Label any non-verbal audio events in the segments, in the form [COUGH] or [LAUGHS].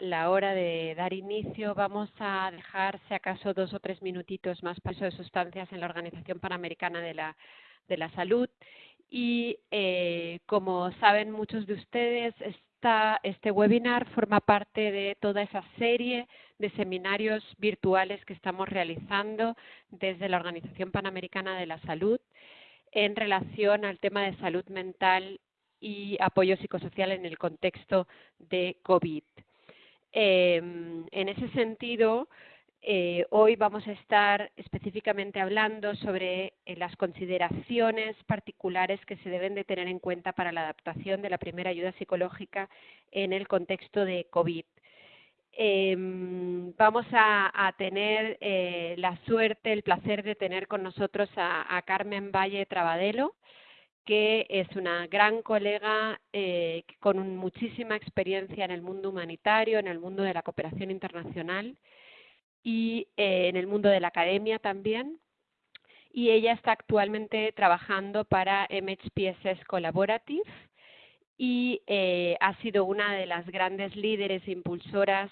la hora de dar inicio, vamos a dejar, si acaso, dos o tres minutitos más paso de sustancias en la Organización Panamericana de la, de la Salud. Y eh, como saben muchos de ustedes, este webinar forma parte de toda esa serie de seminarios virtuales que estamos realizando desde la Organización Panamericana de la Salud en relación al tema de salud mental y apoyo psicosocial en el contexto de COVID. Em, en ese sentido, eh, hoy vamos a estar específicamente hablando sobre eh, las consideraciones particulares que se deben de tener en cuenta para la adaptación de la primera ayuda psicológica en el contexto de COVID. Em, vamos a, tener eh, la suerte, el placer de tener con nosotros a Carmen Valle Trabadelo que es una gran colega eh, con muchísima experiencia en el mundo humanitario, en el mundo de la cooperación internacional y eh, en el mundo de la academia también. Y ella está actualmente trabajando para MHPSS Collaborative y eh, ha sido una de las grandes líderes e impulsoras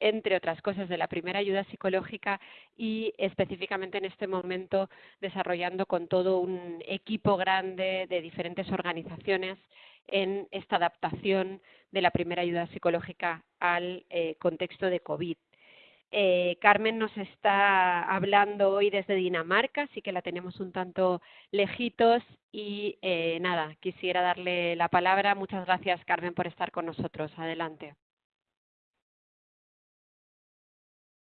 entre otras cosas, de la primera ayuda psicológica y específicamente en este momento desarrollando con todo un equipo grande de diferentes organizaciones en esta adaptación de la primera ayuda psicológica al eh, contexto de COVID. Eh, Carmen nos está hablando hoy desde Dinamarca, así que la tenemos un tanto lejitos y eh, nada, quisiera darle la palabra. Muchas gracias, Carmen, por estar con nosotros. Adelante.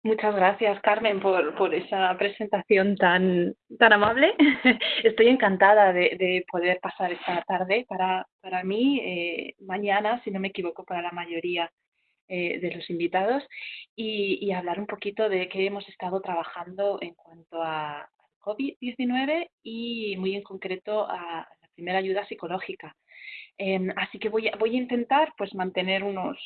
Muchas gracias, Carmen, por, por esa presentación tan, tan amable. [LAUGHS] Estoy encantada de, de poder pasar esta tarde para, para mí, eh, mañana, si no me equivoco, para la mayoría eh, de los invitados, y, y, hablar un poquito de qué hemos estado trabajando en cuanto a COVID-19 y muy en concreto a la primera ayuda psicológica. Em, así que voy voy a intentar pues mantener unos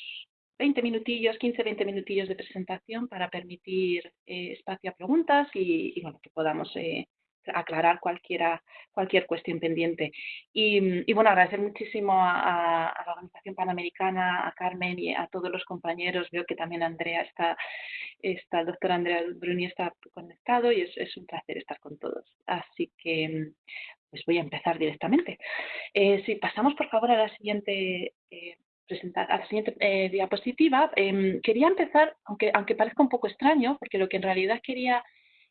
20 minutillos, 15, 20 minutillos de presentación para permitir eh, espacio a preguntas y, bueno, que podamos eh, aclarar cualquiera, cualquier cuestión pendiente. Y, bueno, agradecer muchísimo a, la Organización Panamericana, a Carmen y a todos los compañeros. Veo que también Andrea está, está el doctor Andrea Bruni está conectado y es, un placer estar con todos. Así que pues voy a empezar directamente. Eh, si pasamos por favor a la siguiente presentar a la siguiente eh, diapositiva, em, quería empezar, aunque, aunque parezca un poco extraño, porque lo que en realidad quería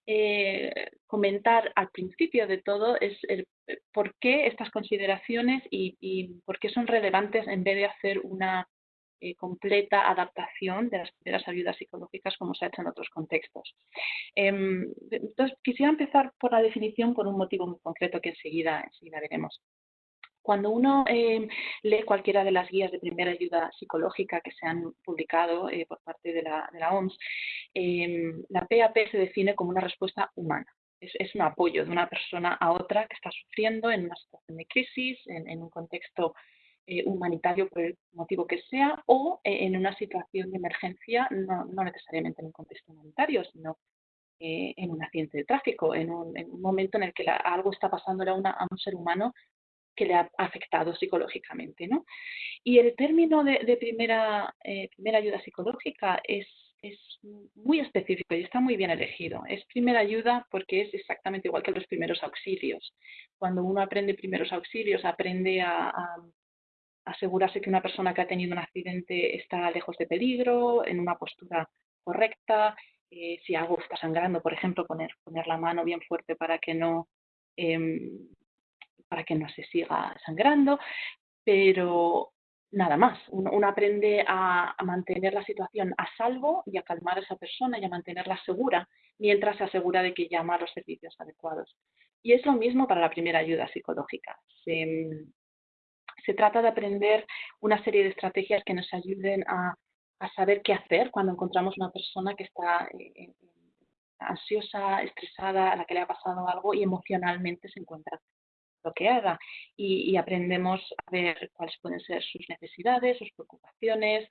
eh, comentar al principio de todo es el, eh, por qué estas consideraciones y, por qué son relevantes en vez de hacer una completa adaptación de las primeras ayudas psicológicas como se ha hecho en otros contextos. Em, entonces, quisiera empezar por la definición por un motivo muy concreto que enseguida, enseguida veremos. Cuando uno eh, lee cualquiera de las guías de primera ayuda psicológica que se han publicado eh, por parte de la, OMS, em, la PAP se define como una respuesta humana. Es, un apoyo de una persona a otra que está sufriendo en una situación de crisis, en, un contexto eh, humanitario por el motivo que sea, o en una situación de emergencia, no, necesariamente en un contexto humanitario, sino en un accidente de tráfico, en un, momento en el que algo está pasando a, a un ser humano que le ha afectado psicológicamente. ¿no? Y el término de, primera, eh, primera ayuda psicológica es, es muy específico y está muy bien elegido. Es primera ayuda porque es exactamente igual que los primeros auxilios. Cuando uno aprende primeros auxilios, aprende a, asegurarse que una persona que ha tenido un accidente está lejos de peligro, en una postura correcta. Eh, si algo está sangrando, por ejemplo, poner, poner la mano bien fuerte para que no em, para que no se siga sangrando, pero nada más. Uno, aprende a, mantener la situación a salvo y a calmar a esa persona y a mantenerla segura mientras se asegura de que llama a los servicios adecuados. Y es lo mismo para la primera ayuda psicológica. Se, trata de aprender una serie de estrategias que nos ayuden a, saber qué hacer cuando encontramos una persona que está eh, eh, ansiosa, estresada, a la que le ha pasado algo y emocionalmente se encuentra bloqueada y, y, aprendemos a ver cuáles pueden ser sus necesidades, sus preocupaciones,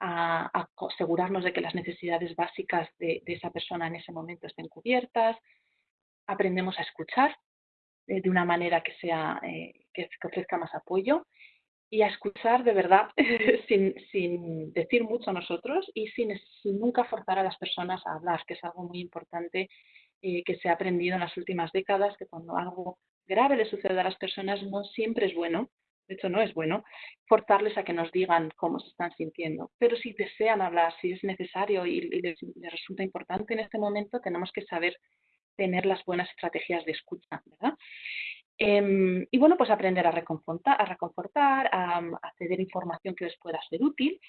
a, asegurarnos de que las necesidades básicas de, esa persona en ese momento estén cubiertas, aprendemos a escuchar de una manera que, sea, eh, que, ofrezca más apoyo y a escuchar de verdad [LAUGHS] sin, decir mucho nosotros y sin, sin, nunca forzar a las personas a hablar, que es algo muy importante eh, que se ha aprendido en las últimas décadas, que cuando algo grave le sucede a las personas no siempre es bueno, de hecho no es bueno, forzarles a que nos digan cómo se están sintiendo. Pero si desean hablar, si es necesario y, les, resulta importante en este momento, tenemos que saber tener las buenas estrategias de escucha, ¿verdad? Em, y bueno, pues aprender a reconfortar, a, reconfortar, ceder información que les pueda ser útil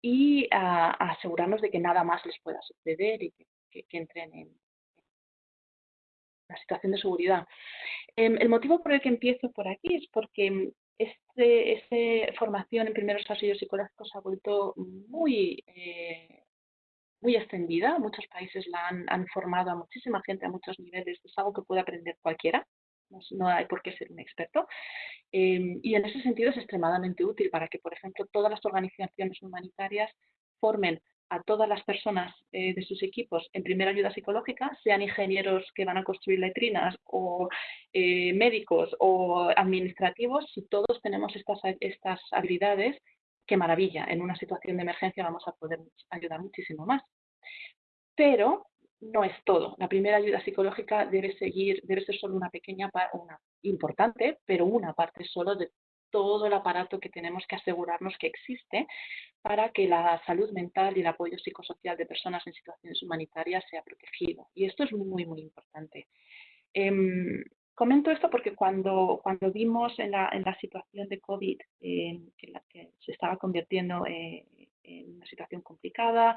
y a, asegurarnos de que nada más les pueda suceder y que, entren en la situación de seguridad. Em, el motivo por el que empiezo por aquí es porque este, esta formación en primeros auxilios psicológicos ha vuelto muy, eh, muy extendida. Muchos países la han, han formado a muchísima gente a muchos niveles. Es algo que puede aprender cualquiera no, hay por qué ser un experto. Em, y en ese sentido es extremadamente útil para que, por ejemplo, todas las organizaciones humanitarias formen a todas las personas eh, de sus equipos en primera ayuda psicológica, sean ingenieros que van a construir letrinas o eh, médicos o administrativos, si todos tenemos estas, estas habilidades, qué maravilla, en una situación de emergencia vamos a poder ayudar muchísimo más. Pero no es todo. La primera ayuda psicológica debe seguir, debe ser solo una pequeña parte, una importante, pero una parte solo de todo el aparato que tenemos que asegurarnos que existe para que la salud mental y el apoyo psicosocial de personas en situaciones humanitarias sea protegido. Y esto es muy, muy importante. Em, comento esto porque cuando, cuando vimos en la, en la situación de COVID que, la, que, se estaba convirtiendo eh, en una situación complicada,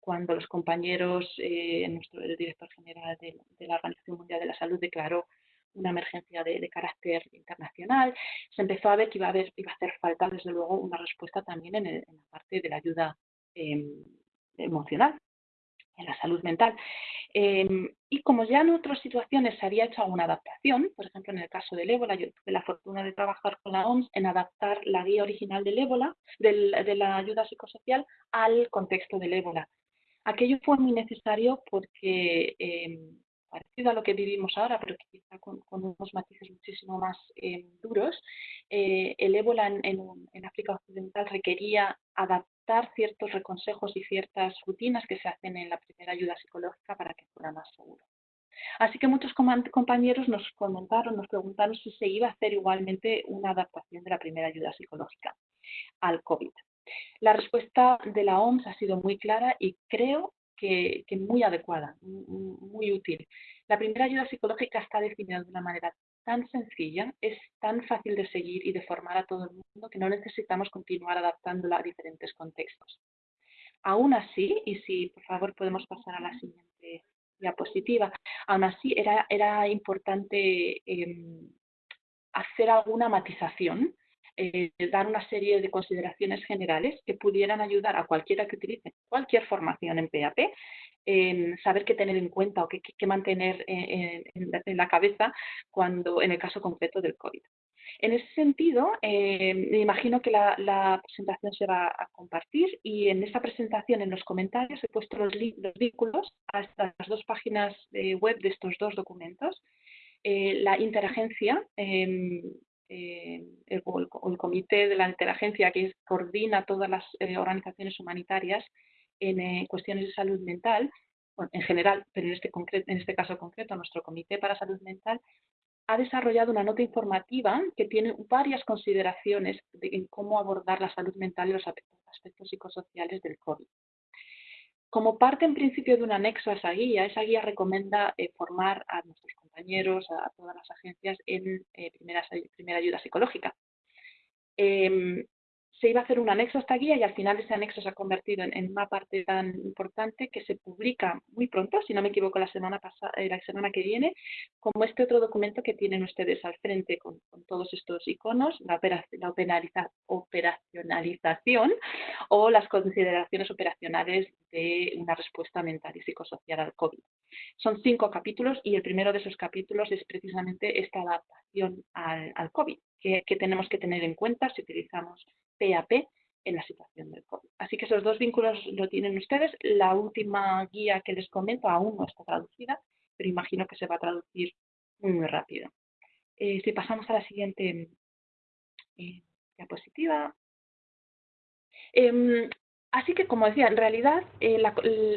cuando los compañeros, eh, nuestro, el director general de, la Organización Mundial de la Salud declaró una emergencia de, carácter internacional, se empezó a ver que iba a, haber, iba a hacer falta, desde luego, una respuesta también en, en la parte de la ayuda em, emocional, en la salud mental. Em, y como ya en otras situaciones se había hecho alguna adaptación, por ejemplo en el caso del ébola, yo tuve la fortuna de trabajar con la OMS en adaptar la guía original del ébola, de la ayuda psicosocial, al contexto del ébola. Aquello fue muy necesario porque, em, parecido a lo que vivimos ahora, pero quizá con, unos matices muchísimo más em, duros, eh, el ébola en, en África Occidental requería adaptar ciertos reconsejos y ciertas rutinas que se hacen en la primera ayuda psicológica para que fuera más seguro. Así que muchos compañeros nos comentaron, nos preguntaron si se iba a hacer igualmente una adaptación de la primera ayuda psicológica al COVID. La respuesta de la OMS ha sido muy clara y creo que, que muy adecuada, muy útil. La primera ayuda psicológica está definida de una manera tan sencilla, es tan fácil de seguir y de formar a todo el mundo que no necesitamos continuar adaptándola a diferentes contextos. Aún así, y si por favor podemos pasar a la siguiente diapositiva, aún así era, era importante em, hacer alguna matización, eh, dar una serie de consideraciones generales que pudieran ayudar a cualquiera que utilice cualquier formación en PAP saber qué tener en cuenta o qué, mantener en, la cabeza cuando en el caso concreto del COVID. En ese sentido, eh, me imagino que la, presentación se va a compartir y en esta presentación, en los comentarios, he puesto los, vínculos a estas dos páginas web de estos dos documentos. Eh, la interagencia, em, eh, el, comité de la interagencia que coordina todas las organizaciones humanitarias en eh, cuestiones de salud mental, en general, pero en este, en este caso concreto, nuestro Comité para Salud Mental ha desarrollado una nota informativa que tiene varias consideraciones de, en cómo abordar la salud mental y los aspectos psicosociales del COVID. Como parte en principio de un anexo a esa guía, esa guía recomienda eh, formar a nuestros compañeros, a, todas las agencias en eh, primera ayuda psicológica. Em, se iba a hacer un anexo a esta guía y al final ese anexo se ha convertido en, una parte tan importante que se publica muy pronto, si no me equivoco, la semana, pasada, eh, la semana que viene, como este otro documento que tienen ustedes al frente con, todos estos iconos, la, la operacionalización o las consideraciones operacionales de una respuesta mental y psicosocial al COVID. Son cinco capítulos y el primero de esos capítulos es precisamente esta adaptación al, COVID, que tenemos que tener en cuenta si utilizamos PAP en la situación del COVID. Así que esos dos vínculos lo tienen ustedes. La última guía que les comento aún no está traducida, pero imagino que se va a traducir muy, rápido. Eh, si pasamos a la siguiente eh, diapositiva. Em, así que, como decía, en realidad eh,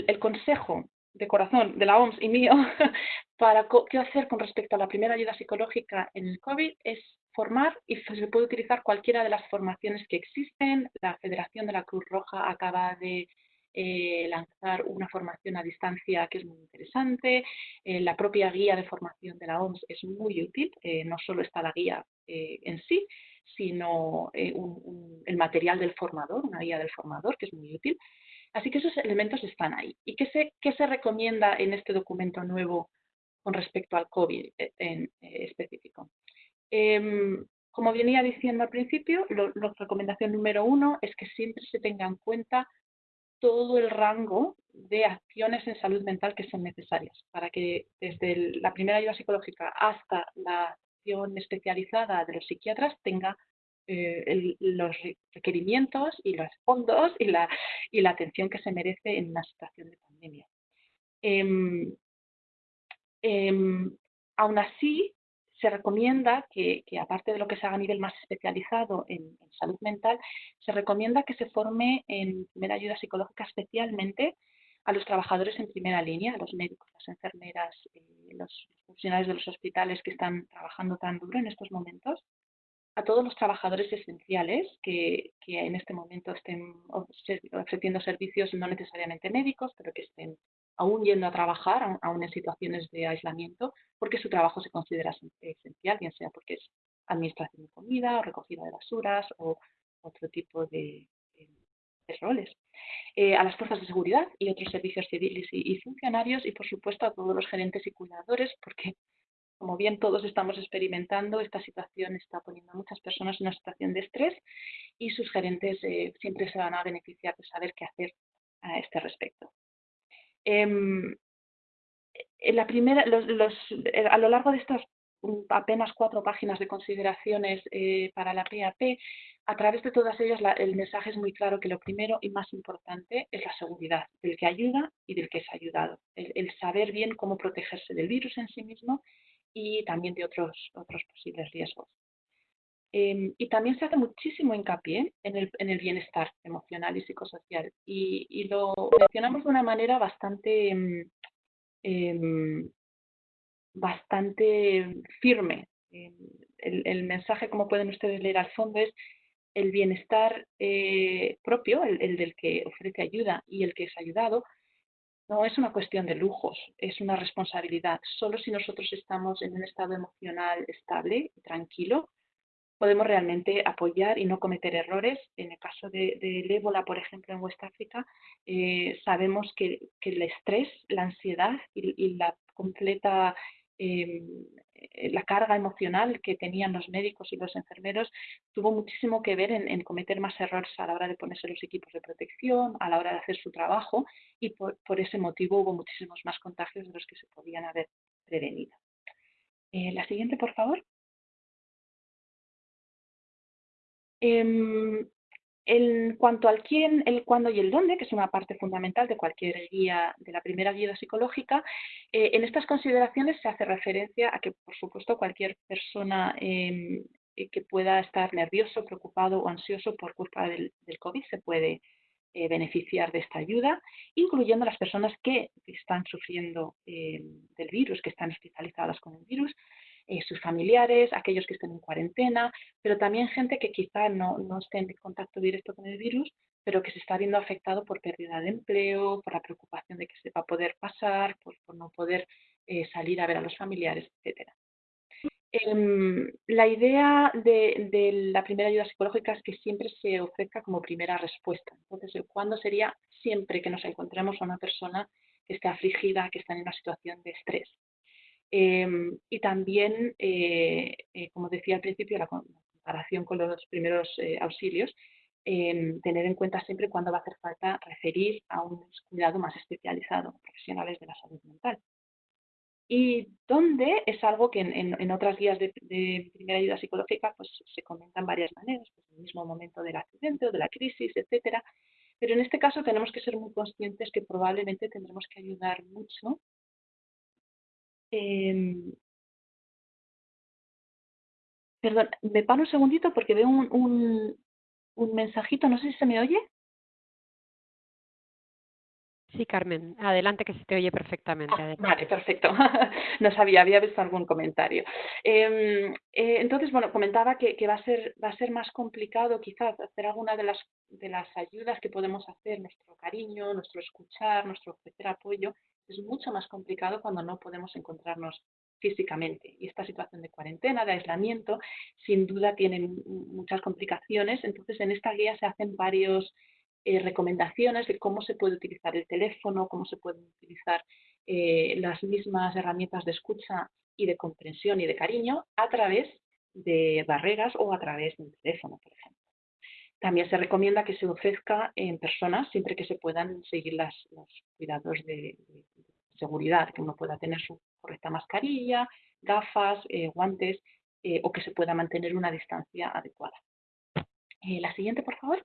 el, consejo de corazón de la OMS y mío [LAUGHS] para qué hacer con respecto a la primera ayuda psicológica en el COVID es formar y se puede utilizar cualquiera de las formaciones que existen. La Federación de la Cruz Roja acaba de eh, lanzar una formación a distancia que es muy interesante. Eh, la propia guía de formación de la OMS es muy útil. Eh, no solo está la guía en sí, sino el material del formador, una guía del formador que es muy útil. Así que esos elementos están ahí. ¿Y qué se, qué se recomienda en este documento nuevo con respecto al COVID en específico? Em, como venía diciendo al principio, la recomendación número uno es que siempre se tenga en cuenta todo el rango de acciones en salud mental que son necesarias para que desde la primera ayuda psicológica hasta la acción especializada de los psiquiatras tenga eh, los requerimientos y los fondos y la, y la atención que se merece en una situación de pandemia. Em, em, aún así, se recomienda que, aparte de lo que se haga a nivel más especializado en, salud mental, se recomienda que se forme en primera ayuda psicológica especialmente a los trabajadores en primera línea, a los médicos, las enfermeras, eh, los funcionarios de los hospitales que están trabajando tan duro en estos momentos, a todos los trabajadores esenciales que, que en este momento estén ofreciendo servicios no necesariamente médicos, pero que estén aún yendo a trabajar, aún en situaciones de aislamiento, porque su trabajo se considera esencial, bien sea porque es administración de comida o recogida de basuras o otro tipo de, roles. Eh, a las fuerzas de seguridad y otros servicios civiles y, funcionarios y, por supuesto, a todos los gerentes y cuidadores, porque, como bien todos estamos experimentando, esta situación está poniendo a muchas personas en una situación de estrés y sus gerentes eh, siempre se van a beneficiar de saber qué hacer a este respecto. Em, la primera, eh, a lo largo de estas mm, apenas cuatro páginas de consideraciones eh, para la PAP, a través de todas ellas el mensaje es muy claro que lo primero y más importante es la seguridad del que ayuda y del que es ayudado. El, saber bien cómo protegerse del virus en sí mismo y también de otros posibles riesgos. Em, y también se hace muchísimo hincapié en el, en el bienestar emocional y psicosocial. Y, y, lo mencionamos de una manera bastante, em, em, bastante firme. El, el, mensaje, como pueden ustedes leer al fondo, es el bienestar eh, propio, el, el del que ofrece ayuda y el que es ayudado, no es una cuestión de lujos, es una responsabilidad. Solo si nosotros estamos en un estado emocional estable y tranquilo, podemos realmente apoyar y no cometer errores. En el caso del de, ébola, por ejemplo, en West África, eh, sabemos que, el estrés, la ansiedad y, la completa em, la carga emocional que tenían los médicos y los enfermeros tuvo muchísimo que ver en, cometer más errores a la hora de ponerse los equipos de protección, a la hora de hacer su trabajo y por, ese motivo hubo muchísimos más contagios de los que se podían haber prevenido. Eh, la siguiente, por favor. Em, en cuanto al quién, el cuándo y el dónde, que es una parte fundamental de cualquier guía, de la primera guía psicológica, eh, en estas consideraciones se hace referencia a que, por supuesto, cualquier persona em, eh, que pueda estar nervioso, preocupado o ansioso por culpa del, COVID se puede eh, beneficiar de esta ayuda, incluyendo las personas que están sufriendo em, del virus, que están hospitalizadas con el virus, eh, sus familiares, aquellos que estén en cuarentena, pero también gente que quizá no, no esté en contacto directo con el virus, pero que se está viendo afectado por pérdida de empleo, por la preocupación de que se va a poder pasar, por, no poder eh, salir a ver a los familiares, etc. Em, la idea de, de, la primera ayuda psicológica es que siempre se ofrezca como primera respuesta. Entonces, ¿cuándo sería? Siempre que nos encontremos a una persona que esté afligida, que está en una situación de estrés. Em, y también, eh, eh, como decía al principio, la comparación con los primeros eh, auxilios, em, tener en cuenta siempre cuándo va a hacer falta referir a un cuidado más especializado, profesionales de la salud mental. Y dónde es algo que en, otras guías de, primera ayuda psicológica pues, se comentan varias maneras, pues, en el mismo momento del accidente o de la crisis, etcétera. Pero en este caso tenemos que ser muy conscientes que probablemente tendremos que ayudar mucho Em, Perdón, me paro un segundito porque veo un, un, un mensajito, no sé si se me oye. Sí, Carmen, adelante que se te oye perfectamente. Ah, vale, perfecto. [LAUGHS] no sabía, había visto algún comentario. Em, eh, entonces, bueno, comentaba que, que, va, a ser, va a ser más complicado quizás hacer alguna de las, de las ayudas que podemos hacer, nuestro cariño, nuestro escuchar, nuestro ofrecer apoyo. Es mucho más complicado cuando no podemos encontrarnos físicamente. Y esta situación de cuarentena, de aislamiento, sin duda tiene muchas complicaciones. Entonces, en esta guía se hacen varios eh, recomendaciones de cómo se puede utilizar el teléfono, cómo se pueden utilizar eh, las mismas herramientas de escucha y de comprensión y de cariño a través de barreras o a través de un teléfono, por ejemplo. También se recomienda que se ofrezca en personas siempre que se puedan seguir las, los cuidados de, seguridad, que uno pueda tener su correcta mascarilla, gafas, eh, guantes o que se pueda mantener una distancia adecuada. la siguiente, por favor.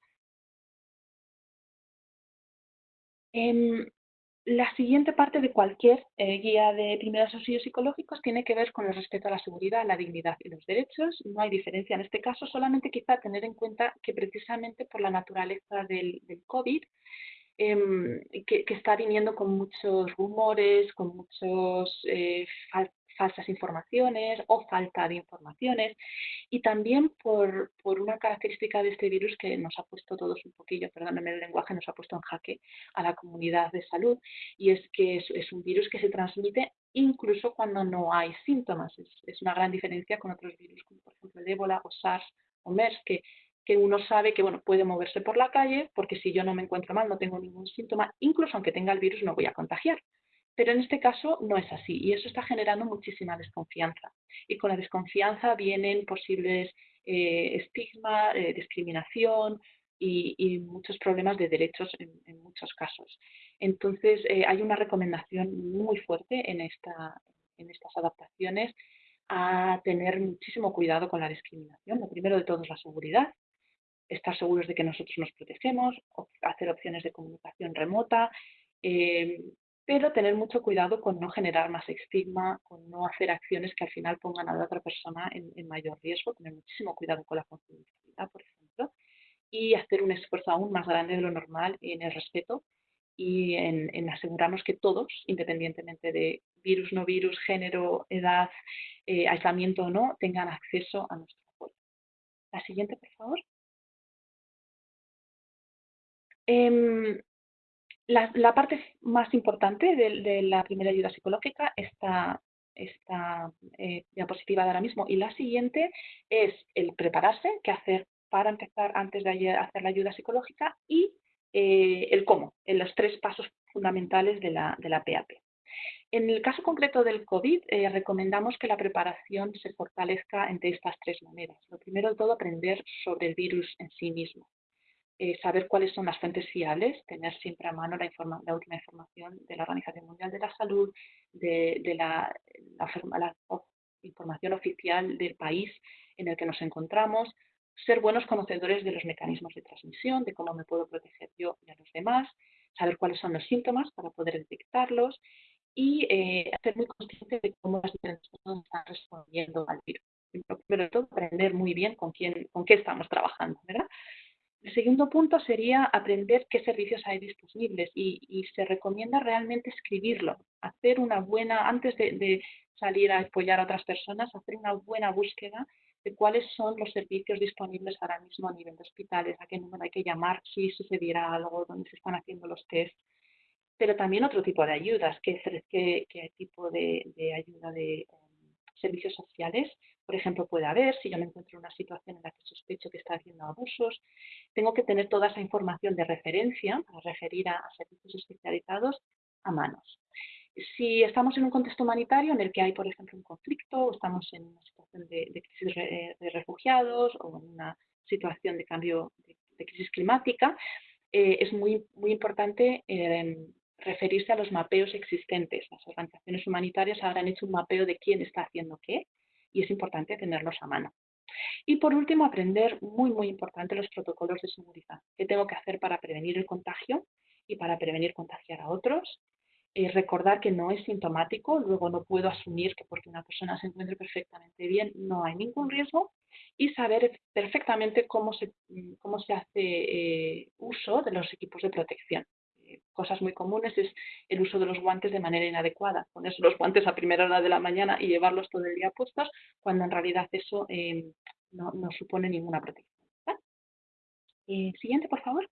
Em, la siguiente parte de cualquier eh, guía de primeros auxilios psicológicos tiene que ver con el respeto a la seguridad, la dignidad y los derechos. No hay diferencia en este caso, solamente quizá tener en cuenta que precisamente por la naturaleza del, COVID, em, que, está viniendo con muchos rumores, con muchos eh, falsas informaciones o falta de informaciones y también por, por, una característica de este virus que nos ha puesto todos un poquillo, perdónenme el lenguaje, nos ha puesto en jaque a la comunidad de salud y es que es, es un virus que se transmite incluso cuando no hay síntomas. Es, es, una gran diferencia con otros virus como por ejemplo el ébola o SARS o MERS que que uno sabe que bueno, puede moverse por la calle porque si yo no me encuentro mal, no tengo ningún síntoma, incluso aunque tenga el virus no voy a contagiar. Pero en este caso no es así y eso está generando muchísima desconfianza. Y con la desconfianza vienen posibles eh, estigma, eh, discriminación y, muchos problemas de derechos en, muchos casos. Entonces, eh, hay una recomendación muy fuerte en, esta, en estas adaptaciones a tener muchísimo cuidado con la discriminación. Lo primero de todo es la seguridad, estar seguros de que nosotros nos protegemos, hacer opciones de comunicación remota, pero tener mucho cuidado con no generar más estigma, con no hacer acciones que al final pongan a la otra persona en, mayor riesgo, tener muchísimo cuidado con la confidencialidad, por ejemplo, y hacer un esfuerzo aún más grande de lo normal en el respeto y en, asegurarnos que todos, independientemente de virus, no virus, género, edad, eh, aislamiento o no, tengan acceso a nuestro apoyo. La siguiente, por favor. Em, la, parte más importante de, la primera ayuda psicológica, esta, esta eh, diapositiva de ahora mismo, y la siguiente es el prepararse, qué hacer para empezar antes de hacer la ayuda psicológica y eh, el cómo, en los tres pasos fundamentales de la, de la PAP. En el caso concreto del COVID, eh, recomendamos que la preparación se fortalezca entre estas tres maneras. Lo primero de todo, aprender sobre el virus en sí mismo. Eh, saber cuáles son las fuentes fiables, tener siempre a mano la, la última información de la Organización Mundial de la Salud, de, la, información oficial del país en el que nos encontramos, ser buenos conocedores de los mecanismos de transmisión, de cómo me puedo proteger yo y a los demás, saber cuáles son los síntomas para poder detectarlos y eh, ser muy consciente de cómo las diferentes personas están respondiendo al virus. Pero todo, aprender muy bien con quién, con qué estamos trabajando, ¿verdad? El segundo punto sería aprender qué servicios hay disponibles y, se recomienda realmente escribirlo, hacer una buena, antes de, salir a apoyar a otras personas, hacer una buena búsqueda de cuáles son los servicios disponibles ahora mismo a nivel de hospitales, a qué número hay que llamar si sucediera algo, dónde se están haciendo los test, pero también otro tipo de ayudas, qué, tipo de, ayuda de em, servicios sociales por ejemplo, puede haber, si yo me encuentro en una situación en la que sospecho que está haciendo abusos, tengo que tener toda esa información de referencia para referir a, servicios especializados a manos. Si estamos en un contexto humanitario en el que hay, por ejemplo, un conflicto, o estamos en una situación de, crisis de refugiados o en una situación de cambio de, crisis climática, eh, es muy, muy importante eh, referirse a los mapeos existentes. Las organizaciones humanitarias han hecho un mapeo de quién está haciendo qué y es importante tenerlos a mano. Y por último, aprender, muy, muy importante, los protocolos de seguridad. ¿Qué tengo que hacer para prevenir el contagio y para prevenir contagiar a otros? eh, recordar que no es sintomático, luego no puedo asumir que porque una persona se encuentre perfectamente bien no hay ningún riesgo y saber perfectamente cómo se, se hace eh, uso de los equipos de protección. Eh, cosas muy comunes es el uso de los guantes de manera inadecuada, ponerse los guantes a primera hora de la mañana y llevarlos todo el día puestos, cuando en realidad eso no, no, supone ninguna protección. siguiente, por favor.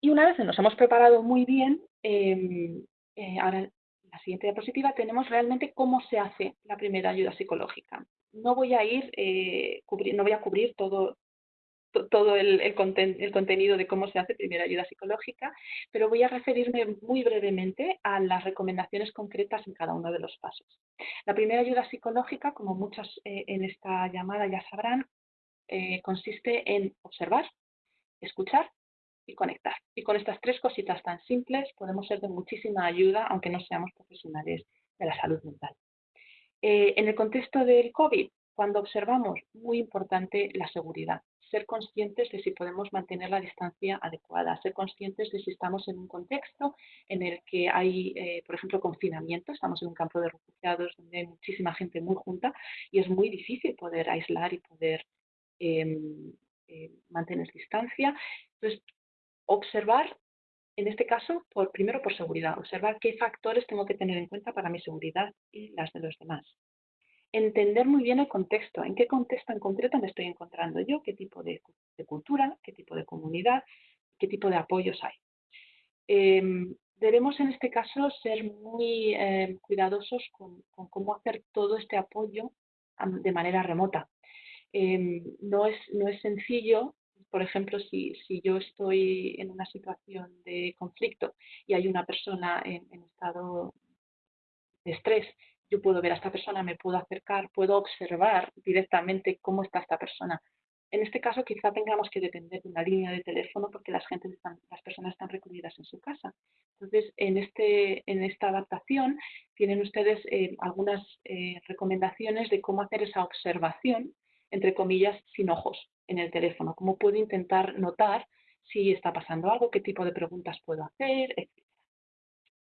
Y una vez nos hemos preparado muy bien, em, eh, ahora la siguiente diapositiva tenemos realmente cómo se hace la primera ayuda psicológica. No voy a ir, eh, no voy a cubrir todo, todo el, contenido de cómo se hace primera ayuda psicológica, pero voy a referirme muy brevemente a las recomendaciones concretas en cada uno de los pasos. La primera ayuda psicológica, como muchos eh, en esta llamada ya sabrán, consiste en observar, escuchar y conectar. Y con estas tres cositas tan simples podemos ser de muchísima ayuda, aunque no seamos profesionales de la salud mental. Eh, en el contexto del COVID, cuando observamos, muy importante la seguridad, ser conscientes de si podemos mantener la distancia adecuada, ser conscientes de si estamos en un contexto en el que hay, eh, por ejemplo, confinamiento, estamos en un campo de refugiados donde hay muchísima gente muy junta y es muy difícil poder aislar y poder em, eh, mantener distancia. Entonces, observar, en este caso, por, primero por seguridad, observar qué factores tengo que tener en cuenta para mi seguridad y las de los demás. Entender muy bien el contexto, en qué contexto en concreto me estoy encontrando yo, qué tipo de, cultura, qué tipo de comunidad, qué tipo de apoyos hay. Em, debemos en este caso ser muy em, cuidadosos con, cómo hacer todo este apoyo de manera remota. Em, no, es, no es sencillo por ejemplo, si, yo estoy en una situación de conflicto y hay una persona en, estado de estrés, yo puedo ver a esta persona, me puedo acercar, puedo observar directamente cómo está esta persona. En este caso quizá tengamos que depender de una línea de teléfono porque las, personas están recluidas en su casa. Entonces, en, este, esta adaptación tienen ustedes eh, algunas eh, recomendaciones de cómo hacer esa observación, entre comillas, sin ojos en el teléfono, cómo puedo intentar notar si está pasando algo, qué tipo de preguntas puedo hacer, etc.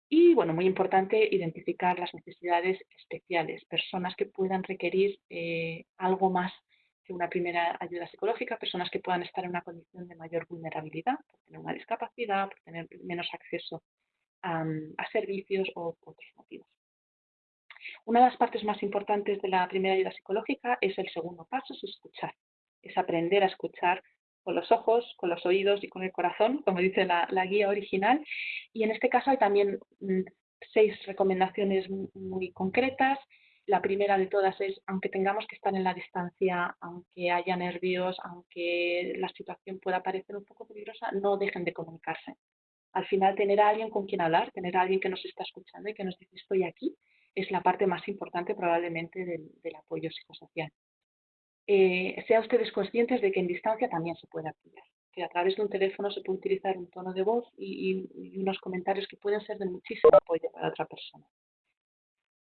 Y, bueno, muy importante, identificar las necesidades especiales, personas que puedan requerir eh, algo más que una primera ayuda psicológica, personas que puedan estar en una condición de mayor vulnerabilidad, por tener una discapacidad, por tener menos acceso a, a servicios o otros motivos. Una de las partes más importantes de la primera ayuda psicológica es el segundo paso, es escuchar es aprender a escuchar con los ojos, con los oídos y con el corazón, como dice la, guía original. Y en este caso hay también mm, seis recomendaciones muy concretas. La primera de todas es, aunque tengamos que estar en la distancia, aunque haya nervios, aunque la situación pueda parecer un poco peligrosa, no dejen de comunicarse. Al final, tener a alguien con quien hablar, tener a alguien que nos está escuchando y que nos dice estoy aquí, es la parte más importante probablemente del apoyo psicosocial eh, sean ustedes conscientes de que en distancia también se puede apoyar, que a través de un teléfono se puede utilizar un tono de voz y, unos comentarios que pueden ser de muchísimo apoyo para otra persona.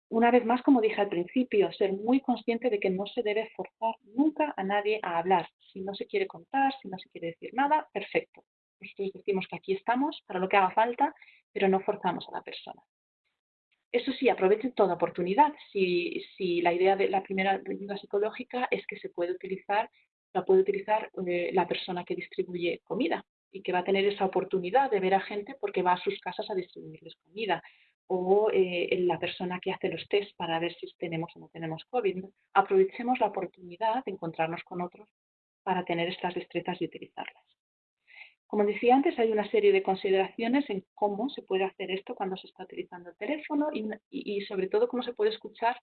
Una vez más, como dije al principio, ser muy consciente de que no se debe forzar nunca a nadie a hablar. Si no se quiere contar, si no se quiere decir nada, perfecto. Nosotros decimos que aquí estamos para lo que haga falta, pero no forzamos a la persona. Eso sí, aprovechen toda oportunidad. Si, la idea de la primera ayuda psicológica es que se puede utilizar, la puede utilizar eh, la persona que distribuye comida y que va a tener esa oportunidad de ver a gente porque va a sus casas a distribuirles comida o eh, la persona que hace los test para ver si tenemos o no tenemos COVID. Aprovechemos la oportunidad de encontrarnos con otros para tener estas destrezas y utilizarlas. Como decía antes, hay una serie de consideraciones en cómo se puede hacer esto cuando se está utilizando el teléfono y, sobre todo cómo se puede escuchar.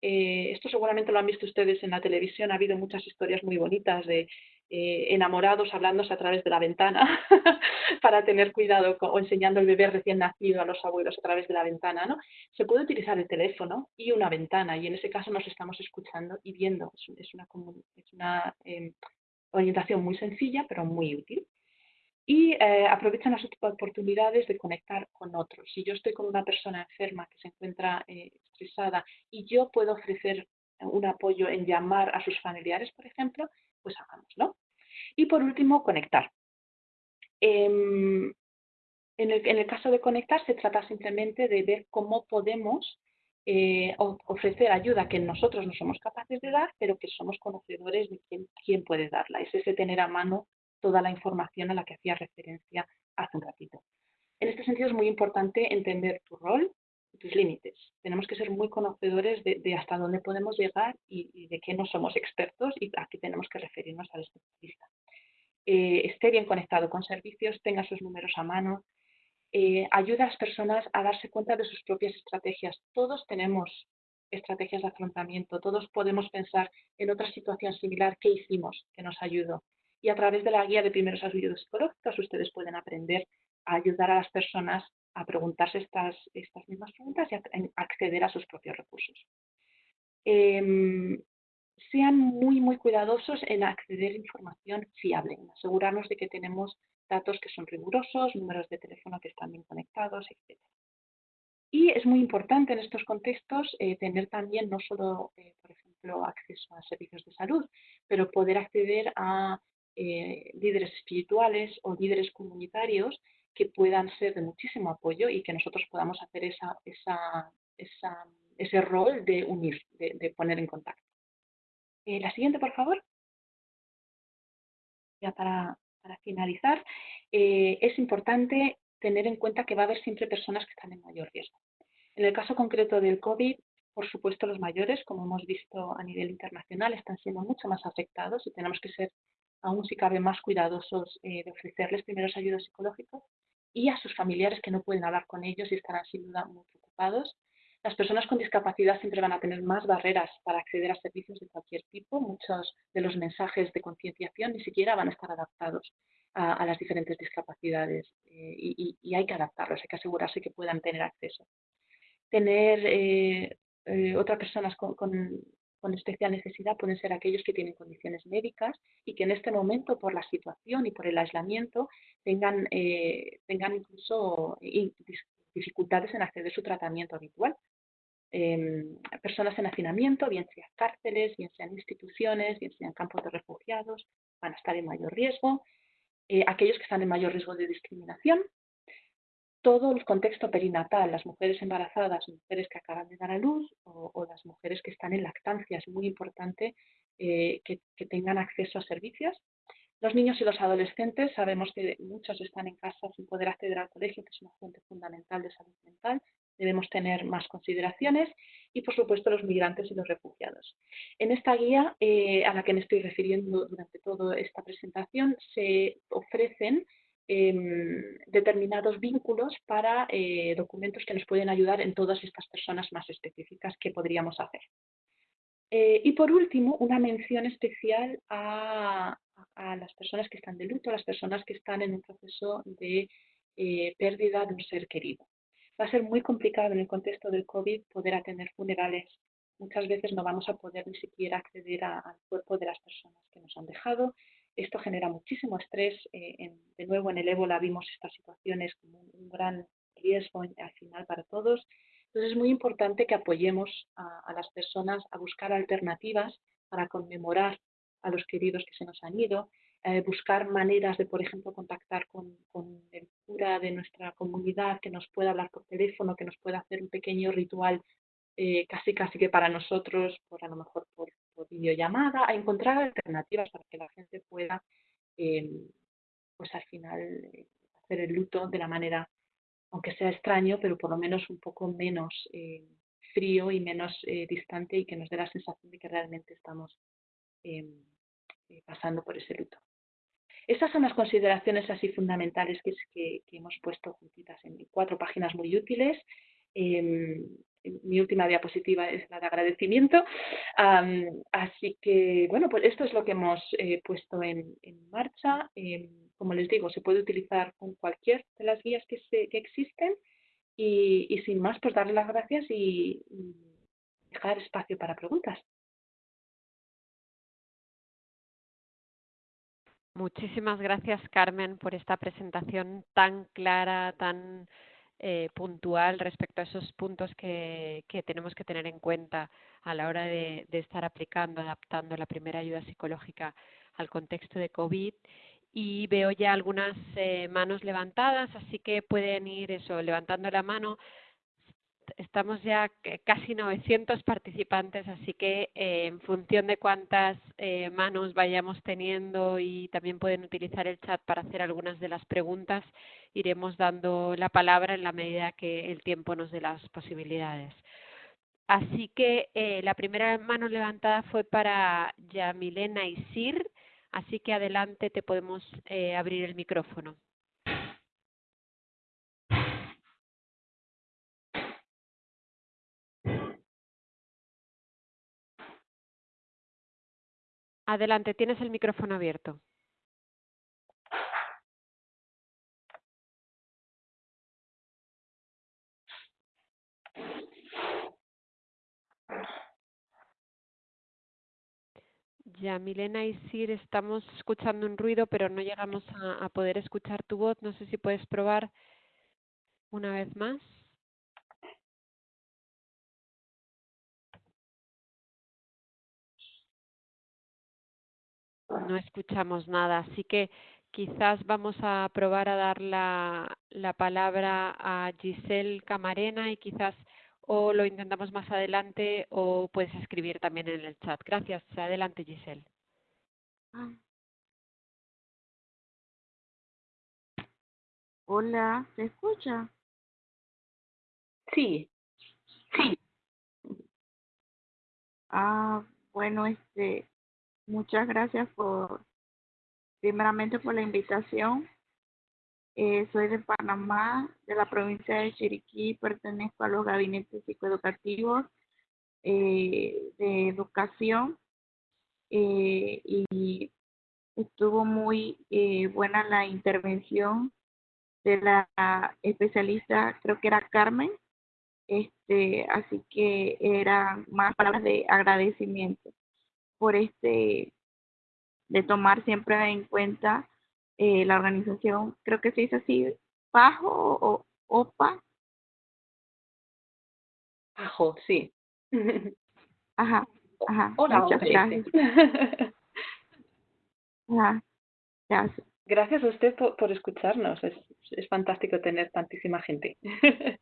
Eh, esto seguramente lo han visto ustedes en la televisión, ha habido muchas historias muy bonitas de eh, enamorados hablándose a través de la ventana [LAUGHS] para tener cuidado o enseñando al bebé recién nacido a los abuelos a través de la ventana. ¿no? Se puede utilizar el teléfono y una ventana y en ese caso nos estamos escuchando y viendo. Es, una, es una em, orientación muy sencilla pero muy útil y eh, aprovechan las oportunidades de conectar con otros. Si yo estoy con una persona enferma que se encuentra eh, estresada y yo puedo ofrecer un apoyo en llamar a sus familiares, por ejemplo, pues hagámoslo. Y por último, conectar. Em, En el, en el caso de conectar, se trata simplemente de ver cómo podemos eh, ofrecer ayuda que nosotros no somos capaces de dar, pero que somos conocedores de quién, quién puede darla. Es ese tener a mano toda la información a la que hacía referencia hace un ratito. En este sentido es muy importante entender tu rol y tus límites. Tenemos que ser muy conocedores de, hasta dónde podemos llegar y, de qué no somos expertos y a qué tenemos que referirnos al especialista. Eh, esté bien conectado con servicios, tenga sus números a mano, eh, ayuda a las personas a darse cuenta de sus propias estrategias. Todos tenemos estrategias de afrontamiento, todos podemos pensar en otra situación similar que hicimos que nos ayudó. Y a través de la guía de primeros ayudos psicológicos ustedes pueden aprender a ayudar a las personas a preguntarse estas, estas mismas preguntas y acceder a sus propios recursos. Em, sean muy, muy cuidadosos en acceder a información fiable, asegurarnos de que tenemos datos que son rigurosos, números de teléfono que están bien conectados, etc. Y es muy importante en estos contextos eh, tener también no solo, eh, por ejemplo, acceso a servicios de salud, pero poder acceder a eh, líderes espirituales o líderes comunitarios que puedan ser de muchísimo apoyo y que nosotros podamos hacer esa, esa, ese rol de unir, de, poner en contacto. la siguiente, por favor. Ya para, para finalizar, eh, es importante tener en cuenta que va a haber siempre personas que están en mayor riesgo. En el caso concreto del COVID, por supuesto, los mayores, como hemos visto a nivel internacional, están siendo mucho más afectados y tenemos que ser aún si cabe más cuidadosos eh, de ofrecerles primeros ayudos psicológicos y a sus familiares que no pueden hablar con ellos y estarán sin duda muy preocupados las personas con discapacidad siempre van a tener más barreras para acceder a servicios de cualquier tipo. Muchos de los mensajes de concienciación ni siquiera van a estar adaptados a, las diferentes discapacidades eh, y, hay que adaptarlos, hay que asegurarse que puedan tener acceso. Tener eh, eh, otras personas con, especial necesidad pueden ser aquellos que tienen condiciones médicas y que en este momento, por la situación y por el aislamiento, tengan, tengan incluso dificultades en acceder a su tratamiento habitual. Em, personas en hacinamiento, bien sean cárceles, bien sean instituciones, bien sean campos de refugiados, van a estar en mayor riesgo. Eh, aquellos que están en mayor riesgo de discriminación, todo el contexto perinatal, las mujeres embarazadas, mujeres que acaban de dar a luz o, las mujeres que están en lactancia, es muy importante eh, que, que, tengan acceso a servicios. Los niños y los adolescentes, sabemos que muchos están en casa sin poder acceder al colegio, que es una fuente fundamental de salud mental, debemos tener más consideraciones y, por supuesto, los migrantes y los refugiados. En esta guía, eh, a la que me estoy refiriendo durante toda esta presentación, se ofrecen em, determinados vínculos para eh, documentos que nos pueden ayudar en todas estas personas más específicas que podríamos hacer. Eh, y por último, una mención especial a, a, las personas que están de luto, a las personas que están en un proceso de pérdida de un ser querido. Va a ser muy complicado en el contexto del COVID poder atender funerales. Muchas veces no vamos a poder ni siquiera acceder al cuerpo de las personas que nos han dejado. Esto genera muchísimo estrés. Eh, de nuevo, en el ébola vimos estas situaciones como un, gran riesgo al final para todos. Entonces es muy importante que apoyemos a, las personas a buscar alternativas para conmemorar a los queridos que se nos han ido, eh, buscar maneras de, por ejemplo, contactar con, el cura de nuestra comunidad que nos pueda hablar por teléfono, que nos pueda hacer un pequeño ritual eh, casi casi que para nosotros, por a lo mejor por, videollamada, a encontrar alternativas para que la gente pueda, em, pues al final, eh, hacer el luto de la manera, aunque sea extraño, pero por lo menos un poco menos frío y menos distante y que nos dé la sensación de que realmente estamos em, pasando por ese luto. Estas son las consideraciones así fundamentales que, que, hemos puesto juntitas en cuatro páginas muy útiles. Em, mi última diapositiva es la de agradecimiento. así que, bueno, pues esto es lo que hemos eh, puesto en, marcha. Em, como les digo, se puede utilizar con cualquier de las guías que, que existen. Y, y, sin más, pues darle las gracias y dejar espacio para preguntas. Muchísimas gracias, Carmen, por esta presentación tan clara, tan eh, puntual respecto a esos puntos que, tenemos que tener en cuenta a la hora de, estar aplicando, adaptando la primera ayuda psicológica al contexto de COVID. y veo ya algunas eh, manos levantadas, así que pueden ir eso, levantando la mano. Estamos ya casi 900 participantes, así que eh, en función de cuántas eh, manos vayamos teniendo y también pueden utilizar el chat para hacer algunas de las preguntas, iremos dando la palabra en la medida que el tiempo nos dé las posibilidades. Así que eh, la primera mano levantada fue para Yamilena Isir Así que adelante te podemos abrir el micrófono. Adelante, tienes el micrófono abierto. Ya, Milena y Sir, estamos escuchando un ruido, pero no llegamos a, poder escuchar tu voz. No sé si puedes probar una vez más. No escuchamos nada, así que quizás vamos a probar a dar la, la palabra a Giselle Camarena y quizás o lo intentamos más adelante o puedes escribir también en el chat. Gracias. Adelante, Giselle. Ah. Hola, ¿se escucha? Sí. Sí. [LAUGHS] Ah, bueno, este, muchas gracias por, primeramente por la invitación. Eh, soy de Panamá, de la provincia de Chiriquí, pertenezco a los gabinetes psicoeducativos eh, de educación eh, y estuvo muy buena la intervención de la especialista, creo que era Carmen, este, así que eran más palabras de agradecimiento por este, de tomar siempre en cuenta eh, la organización, creo que se dice así, Pajo o OPA. Pajo, sí. [LAUGHS] Ajá, ajá. Hola, muchas gracias. [LAUGHS] gracias. Gracias a usted por, por escucharnos. Es, es fantástico tener tantísima gente. [LAUGHS]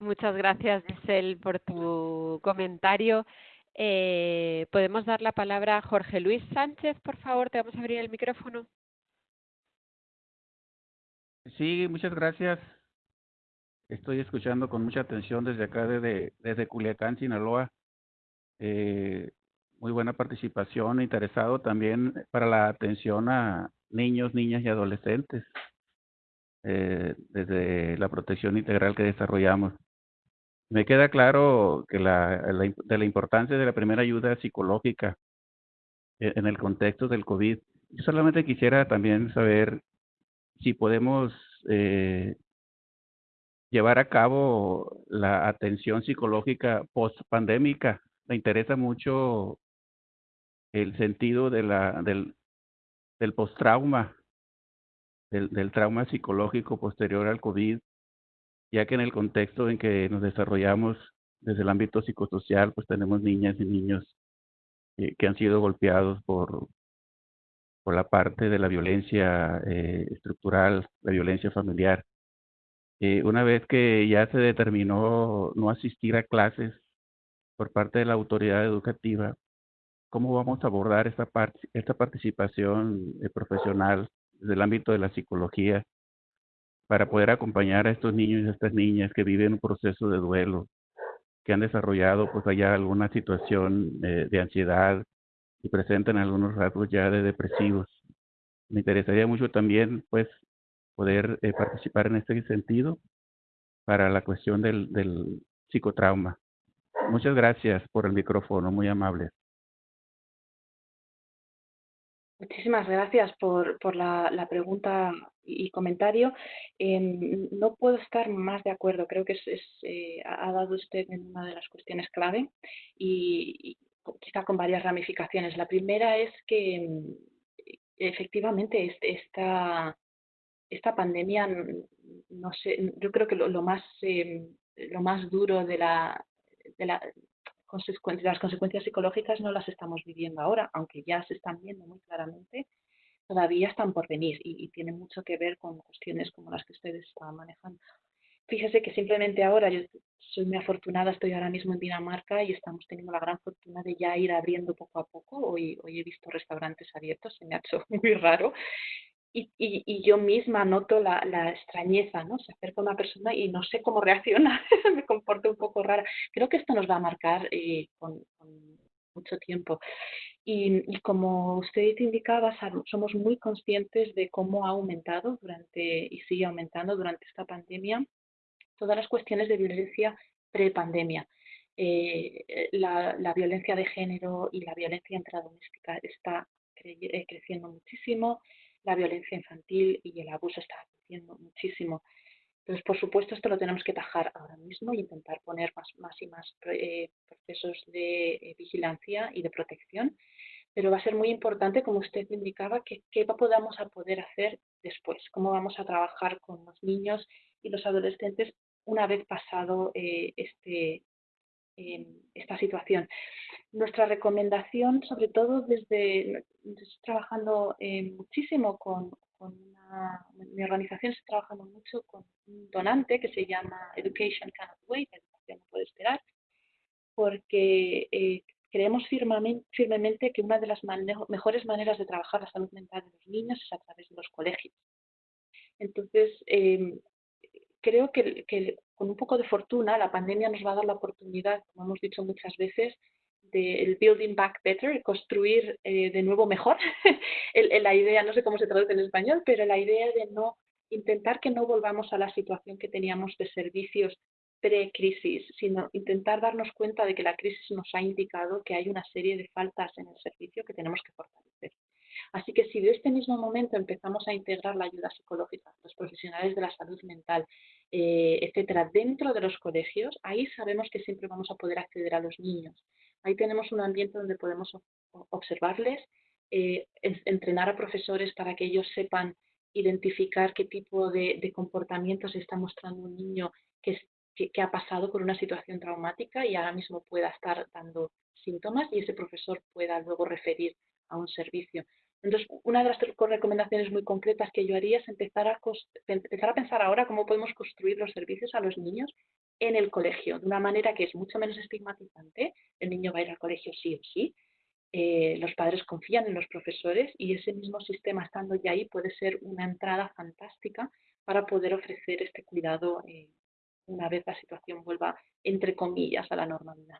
Muchas gracias, Giselle, por tu comentario. Eh, ¿Podemos dar la palabra a Jorge Luis Sánchez, por favor? Te vamos a abrir el micrófono. Sí, muchas gracias. Estoy escuchando con mucha atención desde acá, desde, desde Culiacán, Sinaloa. Eh, muy buena participación, interesado también para la atención a niños, niñas y adolescentes, eh, desde la protección integral que desarrollamos. Me queda claro que la, de la importancia de la primera ayuda psicológica e, en el contexto del COVID. Solamente quisiera también saber si podemos eh, llevar a cabo la atención psicológica post-pandémica. Me interesa mucho el sentido de la, del, del post-trauma, del, del trauma psicológico posterior al COVID ya que en el contexto en que nos desarrollamos desde el ámbito psicosocial, pues tenemos niñas y niños eh, que han sido golpeados por, por la parte de la violencia eh, estructural, la violencia familiar. Eh, una vez que ya se determinó no asistir a clases por parte de la autoridad educativa, ¿cómo vamos a abordar esta, esta participación profesional desde el ámbito de la psicología para poder acompañar a estos niños y a estas niñas que viven un proceso de duelo, que han desarrollado pues allá alguna situación eh, de ansiedad y presentan algunos rasgos ya de depresivos. Me interesaría mucho también pues poder eh, participar en este sentido para la cuestión del, del psicotrauma. Muchas gracias por el micrófono, muy amable. Muchísimas gracias por, por la, pregunta y comentario. Eh, no puedo estar más de acuerdo. Creo que es, eh, ha dado usted en una de las cuestiones clave y, y, quizá con varias ramificaciones. La primera es que efectivamente esta, esta pandemia, no sé, yo creo que lo, más, eh, lo más duro de la, de la las consecuencias psicológicas no las estamos viviendo ahora, aunque ya se están viendo muy claramente, todavía están por venir y, y tienen mucho que ver con cuestiones como las que ustedes estaban manejando. Fíjese que simplemente ahora, yo soy muy afortunada, estoy ahora mismo en Dinamarca y estamos teniendo la gran fortuna de ya ir abriendo poco a poco. Hoy, hoy he visto restaurantes abiertos, se me ha hecho [LAUGHS] muy raro. Y, y, y yo misma noto la, la, extrañeza, ¿no? Se acerca una persona y no sé cómo reacciona, [LAUGHS] me comporto un poco rara. Creo que esto nos va a marcar eh, con, con, mucho tiempo. Y, y, como usted indicaba, somos muy conscientes de cómo ha aumentado durante y sigue aumentando durante esta pandemia todas las cuestiones de violencia prepandemia. Eh, la, la, violencia de género y la violencia intradoméstica está eh, creciendo muchísimo, la violencia infantil y el abuso está creciendo muchísimo. Entonces, por supuesto, esto lo tenemos que tajar ahora mismo e intentar poner más, más y más eh, procesos de eh, vigilancia y de protección, pero va a ser muy importante, como usted indicaba, que, que podamos a poder hacer después, cómo vamos a trabajar con los niños y los adolescentes una vez pasado eh, este, eh, esta situación. Nuestra recomendación, sobre todo desde, estoy trabajando eh, muchísimo con, con una, mi organización está trabajando mucho con un donante que se llama Education Cannot Wait, Educación no puede esperar, porque eh, creemos firmemente, que una de las mejores maneras de trabajar la salud mental de los niños es a través de los colegios. Entonces, eh, creo que, que, con un poco de fortuna la pandemia nos va a dar la oportunidad, como hemos dicho muchas veces, del building back better, construir eh, de nuevo mejor. [LAUGHS] el, la idea, no sé cómo se traduce en español, pero la idea de no intentar que no volvamos a la situación que teníamos de servicios pre-crisis, sino intentar darnos cuenta de que la crisis nos ha indicado que hay una serie de faltas en el servicio que tenemos que fortalecer. Así que si de este mismo momento empezamos a integrar la ayuda psicológica, los profesionales de la salud mental, eh, etcétera, dentro de los colegios, ahí sabemos que siempre vamos a poder acceder a los niños. Ahí tenemos un ambiente donde podemos observarles, eh, entrenar a profesores para que ellos sepan identificar qué tipo de, comportamientos está mostrando un niño que, que, ha pasado por una situación traumática y ahora mismo pueda estar dando síntomas y ese profesor pueda luego referir a un servicio. Entonces, una de las recomendaciones muy concretas que yo haría es empezar a, empezar a pensar ahora cómo podemos construir los servicios a los niños en el colegio, de una manera que es mucho menos estigmatizante. El niño va a ir al colegio sí o sí. Eh, los padres confían en los profesores y ese mismo sistema estando ya ahí puede ser una entrada fantástica para poder ofrecer este cuidado eh, una vez la situación vuelva, entre comillas, a la normalidad.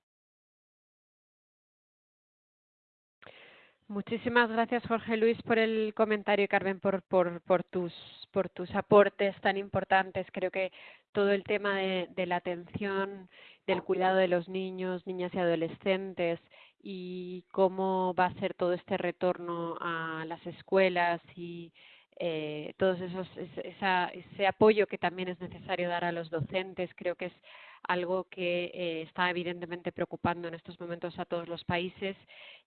Muchísimas gracias, Jorge Luis, por el comentario y Carmen por, por, por, tus, por tus aportes tan importantes. Creo que todo el tema de, la atención, del cuidado de los niños, niñas y adolescentes y cómo va a ser todo este retorno a las escuelas y eh, todos esos ese apoyo que también es necesario dar a los docentes creo que es algo que eh, está evidentemente preocupando en estos momentos a todos los países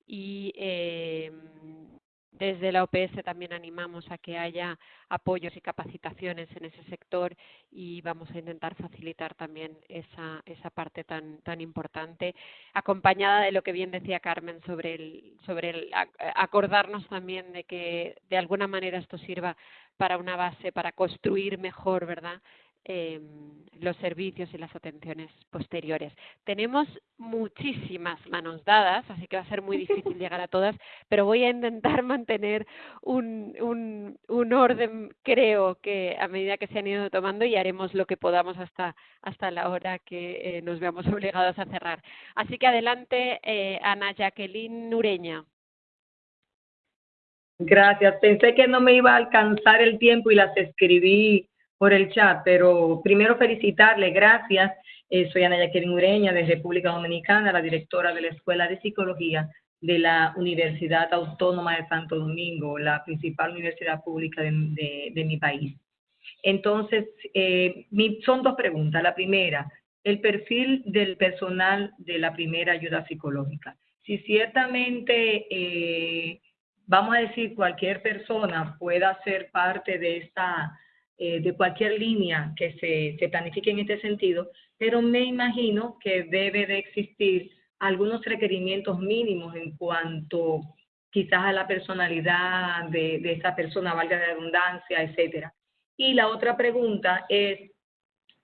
y eh, desde la OPS también animamos a que haya apoyos y capacitaciones en ese sector y vamos a intentar facilitar también esa, esa parte tan, tan importante, acompañada de lo que bien decía Carmen sobre el, sobre el acordarnos también de que de alguna manera esto sirva para una base, para construir mejor, ¿verdad? Eh, los servicios y las atenciones posteriores. Tenemos muchísimas manos dadas, así que va a ser muy difícil llegar a todas, pero voy a intentar [LAUGHS] mantener un, un, un orden, creo que a medida que se han ido tomando y haremos lo que podamos hasta, hasta la hora que eh, nos veamos [LAUGHS] obligados a cerrar. Así que adelante, eh, Ana Jacqueline Nureña. Gracias. Pensé que no me iba a alcanzar el tiempo y las escribí por el chat, pero primero felicitarle, gracias. Eh, soy Ana Jacqueline Ureña de República Dominicana, la directora de la Escuela de Psicología de la Universidad Autónoma de Santo Domingo, la principal universidad pública de, de, de mi país. Entonces, eh, mi, son dos preguntas. La primera, el perfil del personal de la primera ayuda psicológica. Si ciertamente, eh, vamos a decir, cualquier persona pueda ser parte de esta eh, de cualquier línea que se, se planifique en este sentido, pero me imagino que debe de existir algunos requerimientos mínimos en cuanto quizás a la personalidad de, de esa persona, valga la redundancia, etcétera. Y la otra pregunta es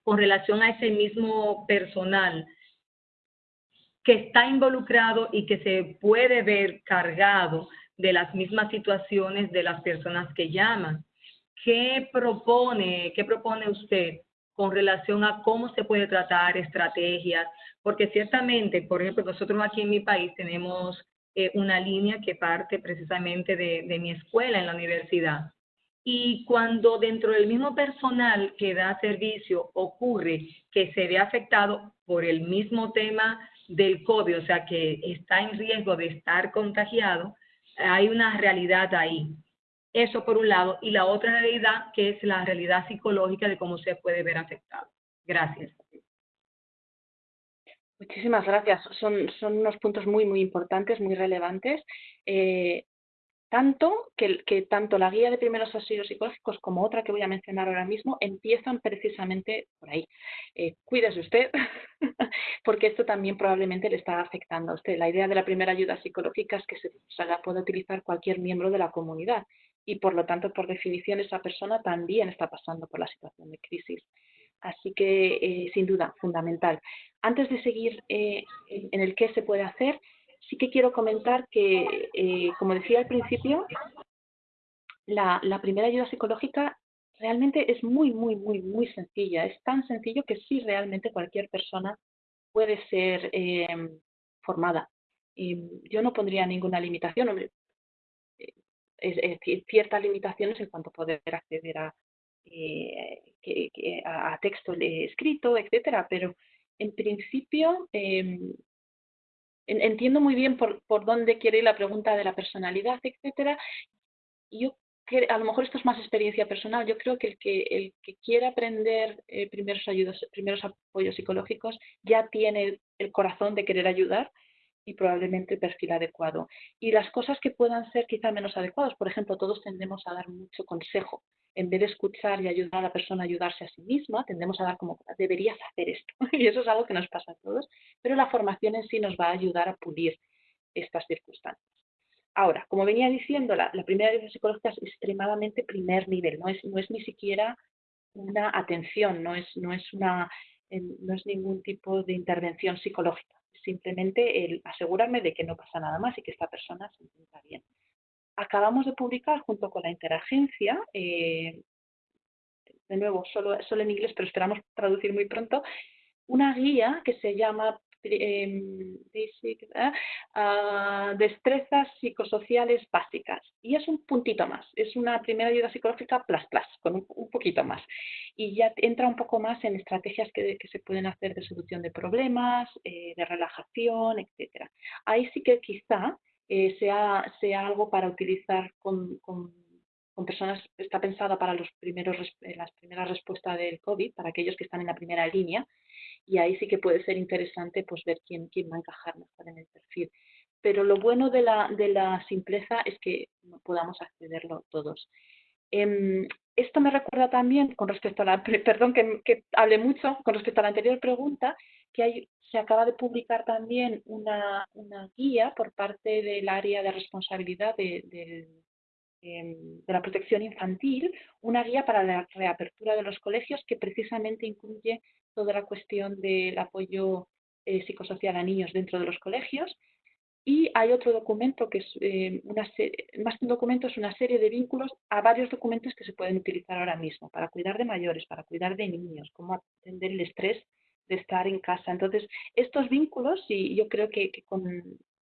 con relación a ese mismo personal que está involucrado y que se puede ver cargado de las mismas situaciones de las personas que llaman. ¿Qué propone, qué propone usted con relación a cómo se puede tratar estrategias? Porque ciertamente, por ejemplo, nosotros aquí en mi país tenemos eh, una línea que parte precisamente de, de mi escuela en la universidad. Y cuando dentro del mismo personal que da servicio ocurre que se ve afectado por el mismo tema del COVID, o sea, que está en riesgo de estar contagiado, hay una realidad ahí. Eso por un lado. Y la otra realidad que es la realidad psicológica de cómo se puede ver afectado. Gracias. Muchísimas gracias. Son, son unos puntos muy, muy importantes, muy relevantes. Eh, tanto que, tanto la guía de primeros auxilios psicológicos como otra que voy a mencionar ahora mismo empiezan precisamente por ahí. Eh, cuídese usted, [LAUGHS] porque esto también probablemente le está afectando a usted. La idea de la primera ayuda psicológica es que se la pueda utilizar cualquier miembro de la comunidad y por lo tanto, por definición, esa persona también está pasando por la situación de crisis. Así que, eh, sin duda, fundamental. Antes de seguir eh, en el qué se puede hacer, sí que quiero comentar que, eh, como decía al principio, la, primera ayuda psicológica realmente es muy, muy, muy, muy sencilla. Es tan sencillo que sí realmente cualquier persona puede ser formada. Yo no pondría ninguna limitación, eh, es, ciertas limitaciones en cuanto a poder acceder a, a, texto escrito, etcétera, pero en principio entiendo muy bien por, por dónde quiere ir la pregunta de la personalidad, etcétera. Yo a lo mejor esto es más experiencia personal. Yo creo que el que, el que quiere aprender eh, primeros, ayudos, primeros apoyos psicológicos ya tiene el corazón de querer ayudar y probablemente perfil adecuado. Y las cosas que puedan ser quizá menos adecuadas, por ejemplo, todos tendemos a dar mucho consejo. En vez de escuchar y ayudar a la persona a ayudarse a sí misma, tendemos a dar como, deberías hacer esto. [LAUGHS] y eso es algo que nos pasa a todos, pero la formación en sí nos va a ayudar a pulir estas circunstancias. Ahora, como venía diciendo, la, primera ayuda psicológica es extremadamente primer nivel, no es, no es ni siquiera una atención, no es, no, es una, no es ningún tipo de intervención psicológica simplemente el asegurarme de que no pasa nada más y que esta persona se encuentra bien. Acabamos de publicar junto con la interagencia, eh, de nuevo, solo, solo en inglés, pero esperamos traducir muy pronto, una guía que se llama Em, ¿eh? ah, destrezas psicosociales básicas. Y es un puntito más, es una primera ayuda psicológica plus plus, con un, poquito más. Y ya entra un poco más en estrategias que, se pueden hacer de solución de problemas, eh, de relajación, etcétera. Ahí sí que quizá eh, sea, sea algo para utilizar con, con personas, está pensada para los primeros, las primeras respuestas del COVID, para aquellos que están en la primera línea, y ahí sí que puede ser interesante pues ver quién, quién va a encajar mejor en el perfil. Pero lo bueno de la, de la simpleza es que podamos accederlo todos. Em, esto me recuerda también, con respecto a la, perdón que, que hable mucho, con respecto a la anterior pregunta, que hay, se acaba de publicar también una, una guía por parte del área de responsabilidad de, Em, de la protección infantil, una guía para la reapertura de los colegios que precisamente incluye toda la cuestión del apoyo eh, psicosocial a niños dentro de los colegios. Y hay otro documento que es eh, una más que un documento, es una serie de vínculos a varios documentos que se pueden utilizar ahora mismo para cuidar de mayores, para cuidar de niños, cómo atender el estrés de estar en casa. Entonces, estos vínculos, y yo creo que, con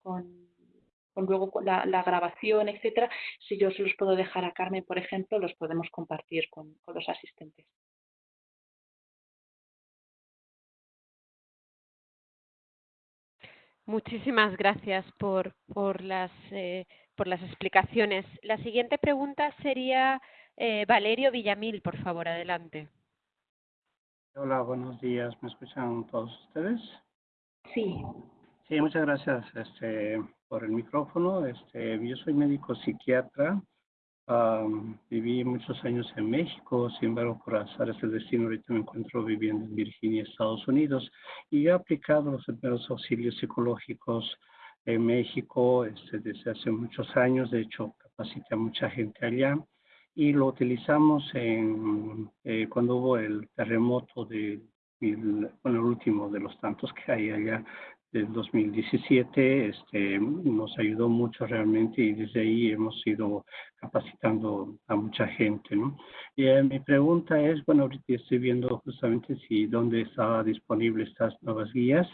con luego la, la, grabación, etcétera, si yo se los puedo dejar a Carmen, por ejemplo, los podemos compartir con, con los asistentes. Muchísimas gracias por, por, las, eh, por las explicaciones. La siguiente pregunta sería eh, Valerio Villamil, por favor, adelante. Hola, buenos días. ¿Me escuchan todos ustedes? Sí. Sí, muchas gracias este, por el micrófono. Este, yo soy médico psiquiatra viví muchos años en México, sin embargo, por azar del destino, ahorita me encuentro viviendo en Virginia, Estados Unidos, y he aplicado los primeros auxilios psicológicos en México este, desde hace muchos años, de hecho, capacité a mucha gente allá, y lo utilizamos en, eh, cuando hubo el terremoto de, el, bueno, el último de los tantos que hay allá del 2017 este, nos ayudó mucho realmente y desde ahí hemos ido capacitando a mucha gente. ¿no? Y eh, mi pregunta es, bueno, ahorita estoy viendo justamente si dónde está disponible estas nuevas guías.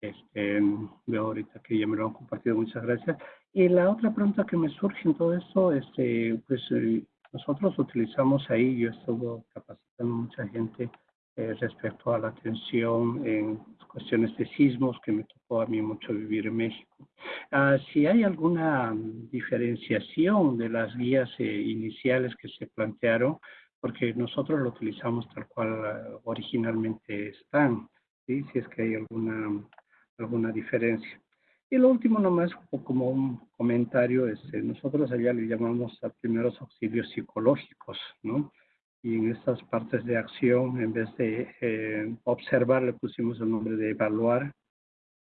Este, veo ahorita que ya me lo han compartido, muchas gracias. Y la otra pregunta que me surge en todo esto, este, pues eh, nosotros utilizamos ahí, yo estuve capacitando a mucha gente eh, respecto a la atención en cuestiones de sismos, que me tocó a mí mucho vivir en México. Ah, si hay alguna diferenciación de las guías eh, iniciales que se plantearon, porque nosotros lo utilizamos tal cual ah, originalmente están, ¿sí? si es que hay alguna, alguna diferencia. Y lo último nomás, como un comentario, este, nosotros allá le llamamos a primeros auxilios psicológicos, ¿no? Y en estas partes de acción, en vez de eh, observar, le pusimos el nombre de evaluar,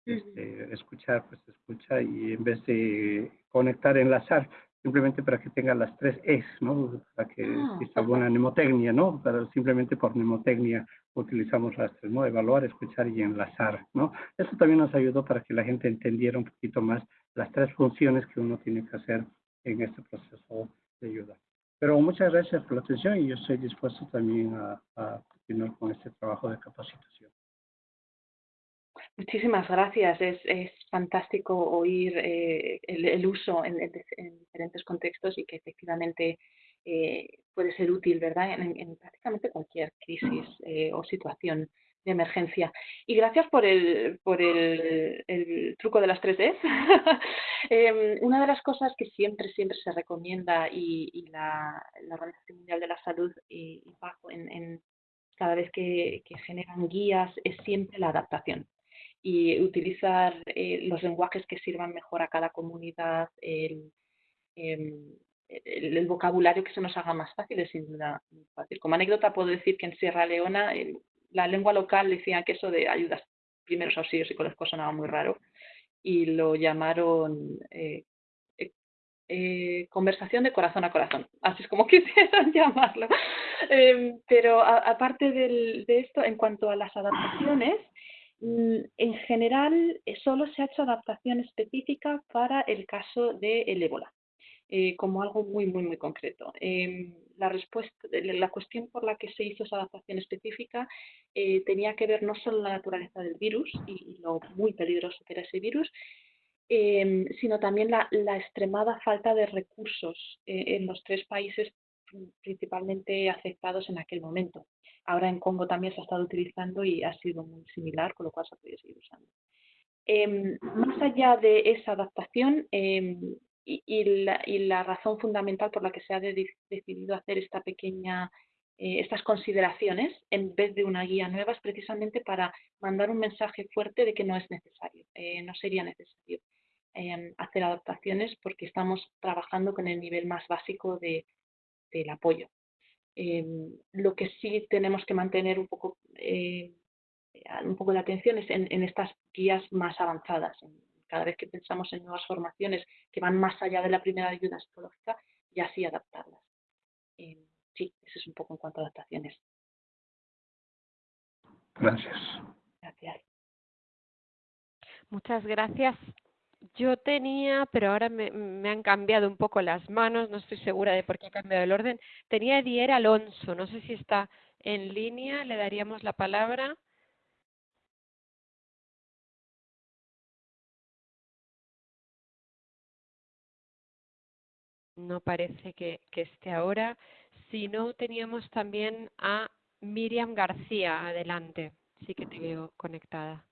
este, escuchar, pues escucha, y en vez de conectar, enlazar, simplemente para que tenga las tres Es, ¿no? Para que ah, exista alguna mnemotecnia, ¿no? Simplemente por mnemotecnia utilizamos las tres, ¿no? Evaluar, escuchar y enlazar, ¿no? Eso también nos ayudó para que la gente entendiera un poquito más las tres funciones que uno tiene que hacer en este proceso de ayuda. Pero muchas gracias por la atención y yo estoy dispuesto también a, continuar con este trabajo de capacitación. Muchísimas gracias. Es, es fantástico oír eh, el, uso en, diferentes contextos y que efectivamente eh, puede ser útil, ¿verdad? En, prácticamente cualquier crisis eh, o situación de emergencia. Y gracias por el, por el, el truco de las tres Ds. [LAUGHS] Em, una de las cosas que siempre, siempre se recomienda y, y la, la, Organización Mundial de la Salud y, bajo en, en, cada vez que, que, generan guías es siempre la adaptación y utilizar eh, los lenguajes que sirvan mejor a cada comunidad, el, em, el, el, vocabulario que se nos haga más fácil es sin duda muy fácil. Como anécdota puedo decir que en Sierra Leona la lengua local decía que eso de ayudas, primeros auxilios psicológicos sonaba muy raro y lo llamaron eh, eh, eh, conversación de corazón a corazón, así es como [LAUGHS] quisieran llamarlo. Em, pero aparte de esto, en cuanto a las adaptaciones, mm, en general solo se ha hecho adaptación específica para el caso del el ébola, como algo muy, muy, muy concreto. Em, la, respuesta, la cuestión por la que se hizo esa adaptación específica eh, tenía que ver no solo la naturaleza del virus y, lo muy peligroso que era ese virus, em, sino también la, extremada falta de recursos eh, en los tres países principalmente afectados en aquel momento. Ahora en Congo también se ha estado utilizando y ha sido muy similar, con lo cual se ha podido seguir usando. Em, más allá de esa adaptación, em, y, la, y, la, razón fundamental por la que se ha decidido hacer esta pequeña, eh, estas consideraciones en vez de una guía nueva es precisamente para mandar un mensaje fuerte de que no es necesario, eh, no sería necesario em, hacer adaptaciones porque estamos trabajando con el nivel más básico de, del apoyo. Em, lo que sí tenemos que mantener un poco, eh, un poco de atención es en, estas guías más avanzadas, en, cada vez que pensamos en nuevas formaciones que van más allá de la primera ayuda psicológica, ya sí adaptarlas. Eh, sí, eso es un poco en cuanto a adaptaciones. Gracias. Gracias. Muchas gracias. Yo tenía, pero ahora me, me, han cambiado un poco las manos, no estoy segura de por qué ha cambiado el orden. Tenía Edier Alonso, no sé si está en línea, le daríamos la palabra. No parece que, esté ahora. Si no, teníamos también a Miriam García. Adelante. Sí que te veo conectada.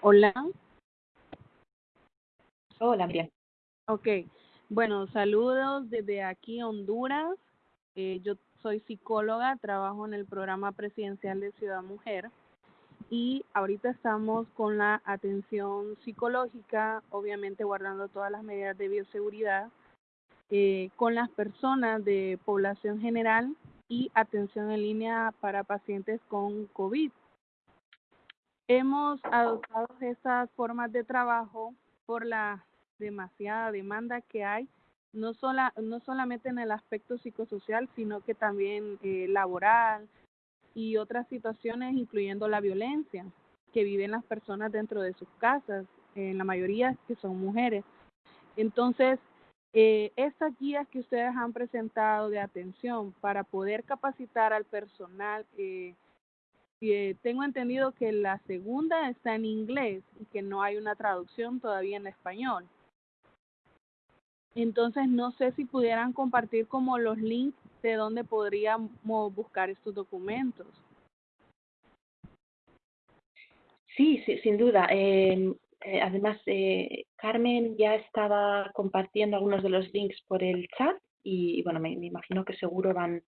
Hola. Hola, Miriam. Ok. Bueno, saludos desde aquí, Honduras. Eh, yo soy psicóloga, trabajo en el programa presidencial de Ciudad Mujer y ahorita estamos con la atención psicológica, obviamente guardando todas las medidas de bioseguridad eh, con las personas de población general y atención en línea para pacientes con COVID. Hemos adoptado estas formas de trabajo por la demasiada demanda que hay, no, sola, no solamente en el aspecto psicosocial, sino que también eh, laboral y otras situaciones, incluyendo la violencia que viven las personas dentro de sus casas, en la mayoría que son mujeres. Entonces, eh, estas guías que ustedes han presentado de atención para poder capacitar al personal, eh, eh, tengo entendido que la segunda está en inglés y que no hay una traducción todavía en español. Entonces, no sé si pudieran compartir como los links de donde podríamos buscar estos documentos. Sí, sí sin duda. Eh, eh, además, eh, Carmen ya estaba compartiendo algunos de los links por el chat y, bueno, me, imagino que seguro van,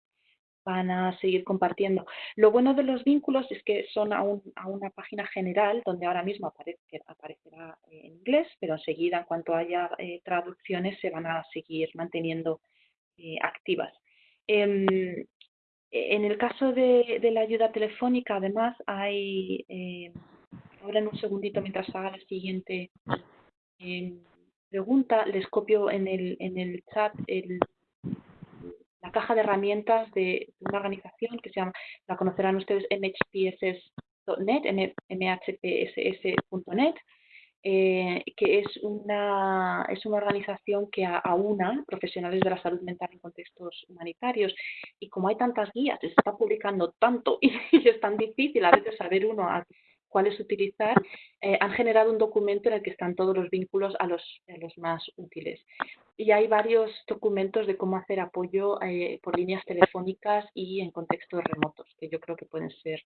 van a seguir compartiendo. Lo bueno de los vínculos es que son a, a una página general donde ahora mismo aparece, aparecerá en inglés, pero enseguida, en cuanto haya eh, traducciones, se van a seguir manteniendo activas. Em, en el caso de, la ayuda telefónica, además, hay ahora en un segundito mientras haga la siguiente eh, pregunta, les copio en el, en el chat la caja de herramientas de, una organización que se llama, la conocerán ustedes, mhpss.net, mhpss.net, eh, que es una, es una organización que aúna profesionales de la salud mental en contextos humanitarios. Y como hay tantas guías, se está publicando tanto [LAUGHS] y, es tan difícil a veces saber uno a cuáles utilizar, eh, han generado un documento en el que están todos los vínculos a los, los más útiles. Y hay varios documentos de cómo hacer apoyo eh, por líneas telefónicas y en contextos remotos, que yo creo que pueden ser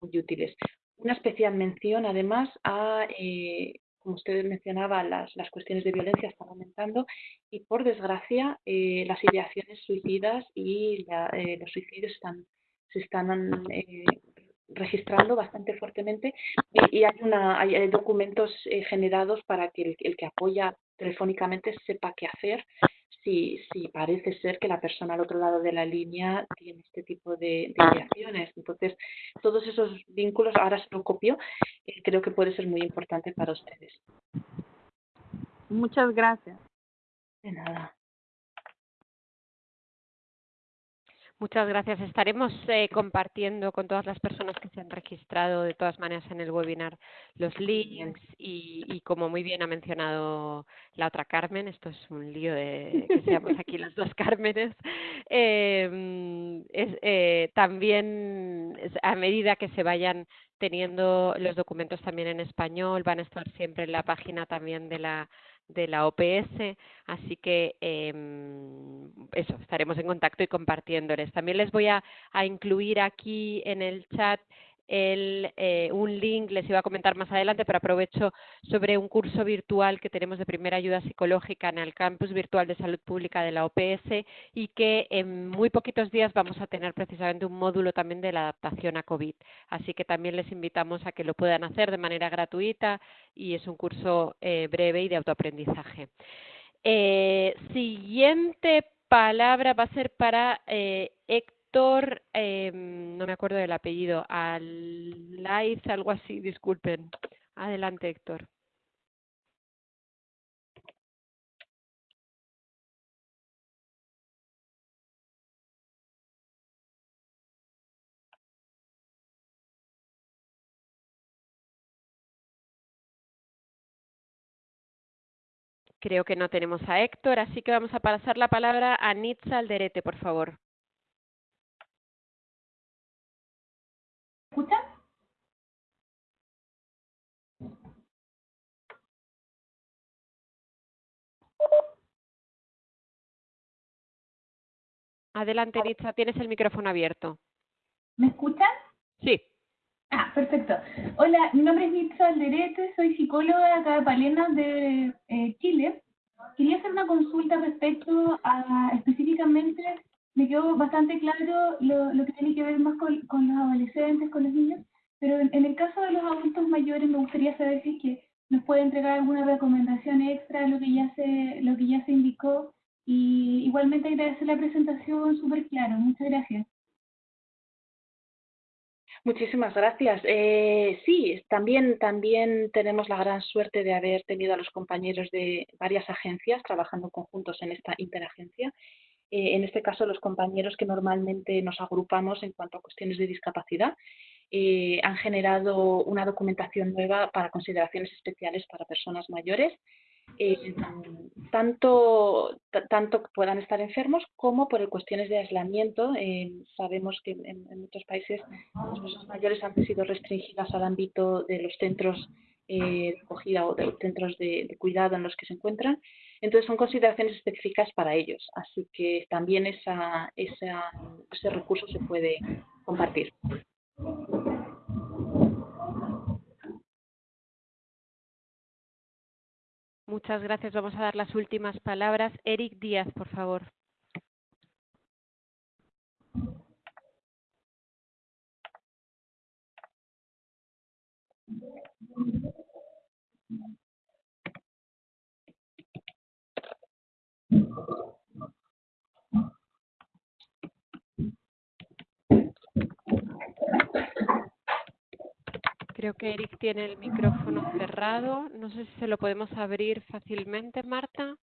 muy útiles. Una especial mención, además, a, eh, como usted mencionaba, las, las, cuestiones de violencia están aumentando y, por desgracia, las ideaciones suicidas y los suicidios están, se están registrando bastante fuertemente y, hay, una, hay documentos eh, generados para que el, que apoya telefónicamente sepa qué hacer si, si parece ser que la persona al otro lado de la línea tiene este tipo de, de Entonces, todos esos vínculos, ahora se lo copio, eh, creo que puede ser muy importante para ustedes. Muchas gracias. De nada. Muchas gracias. Estaremos eh, compartiendo con todas las personas que se han registrado de todas maneras en el webinar los links y, como muy bien ha mencionado la otra Carmen, esto es un lío de que seamos aquí las dos Cármenes, em, eh, también a medida que se vayan teniendo los documentos también en español, van a estar siempre en la página también de la de la OPS, así que eh, eso, estaremos en contacto y compartiéndoles. También les voy a incluir aquí en el chat el, eh, un link, les iba a comentar más adelante, pero aprovecho sobre un curso virtual que tenemos de primera ayuda psicológica en el campus virtual de salud pública de la OPS y que en muy poquitos días vamos a tener precisamente un módulo también de la adaptación a COVID. Así que también les invitamos a que lo puedan hacer de manera gratuita y es un curso eh, breve y de autoaprendizaje. Eh, siguiente palabra va a ser para Héctor Héctor, eh, no me acuerdo del apellido, Alaiz, algo así, disculpen. Adelante, Héctor. Creo que no tenemos a Héctor, así que vamos a pasar la palabra a Nitza Alderete, por favor. Escuchan? Adelante, Nitza, tienes el micrófono abierto. ¿Me escuchan? Sí. Ah, perfecto. Hola, mi nombre es Nitza Alderete, soy psicóloga acá de Palena de eh, Chile. Quería hacer una consulta respecto a específicamente me quedó bastante claro lo, lo que tiene que ver más con, con, los adolescentes, con los niños, pero en, el caso de los adultos mayores me gustaría saber si es que nos puede entregar alguna recomendación extra lo que ya se, lo que ya se indicó Y igualmente agradecer la presentación súper claro. Muchas gracias. Muchísimas gracias. Eh, sí, también, también tenemos la gran suerte de haber tenido a los compañeros de varias agencias trabajando conjuntos en esta interagencia. Eh, en este caso, los compañeros que normalmente nos agrupamos en cuanto a cuestiones de discapacidad eh, han generado una documentación nueva para consideraciones especiales para personas mayores eh, tanto, tanto puedan estar enfermos como por cuestiones de aislamiento. Eh, sabemos que en, muchos países las personas mayores han sido restringidas al ámbito de los centros eh, de acogida o de los centros de, cuidado en los que se encuentran. Entonces son consideraciones específicas para ellos. Así que también ese recurso se puede compartir. Muchas gracias. Vamos a dar las últimas palabras. Eric Díaz, por favor. Creo que Eric tiene el micrófono cerrado. No sé si se lo podemos abrir fácilmente, Marta.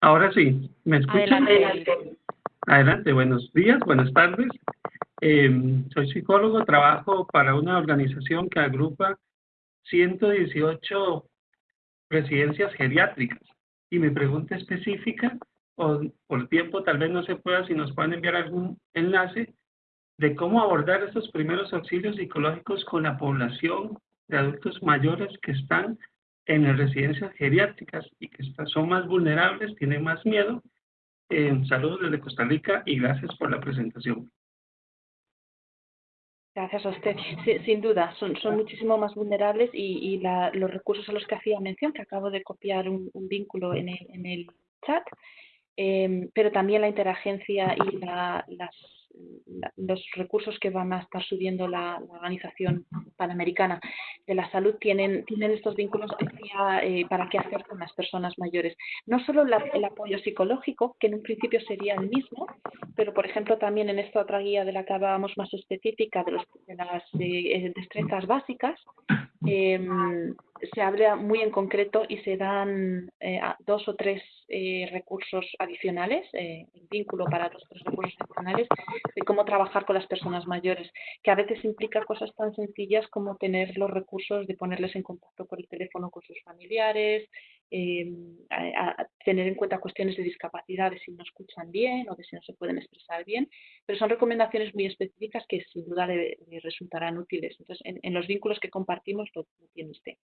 Ahora sí, ¿me escuchan? Adelante. Adelante, buenos días, buenas tardes. Em, soy psicólogo, trabajo para una organización que agrupa 118 residencias geriátricas. Y mi pregunta específica, o por tiempo tal vez no se pueda, si nos pueden enviar algún enlace, de cómo abordar estos primeros auxilios psicológicos con la población de adultos mayores que están en las residencias geriátricas y que son más vulnerables, tienen más miedo. Eh, saludos desde Costa Rica y gracias por la presentación. Gracias a usted. sin duda, son, muchísimo más vulnerables y, y la, los recursos a los que hacía mención, que acabo de copiar un, vínculo en el, en el chat, eh, pero también la interagencia y la, las los recursos que van a estar subiendo la, Organización Panamericana de la Salud tienen, tienen estos vínculos eh, para qué hacer con las personas mayores. No solo el apoyo psicológico, que en un principio sería el mismo, pero por ejemplo también en esta otra guía de la que hablábamos más específica de, las eh, destrezas básicas, em, se habla muy en concreto y se dan eh, dos o tres recursos adicionales, eh, vínculo para los tres recursos adicionales, de cómo trabajar con las personas mayores, que a veces implica cosas tan sencillas como tener los recursos de ponerles en contacto por el teléfono con sus familiares, em, tener en cuenta cuestiones de discapacidad, de si no escuchan bien o de si no se pueden expresar bien, pero son recomendaciones muy específicas que sin duda le, resultarán útiles. Entonces, en, los vínculos que compartimos lo, lo tiene usted.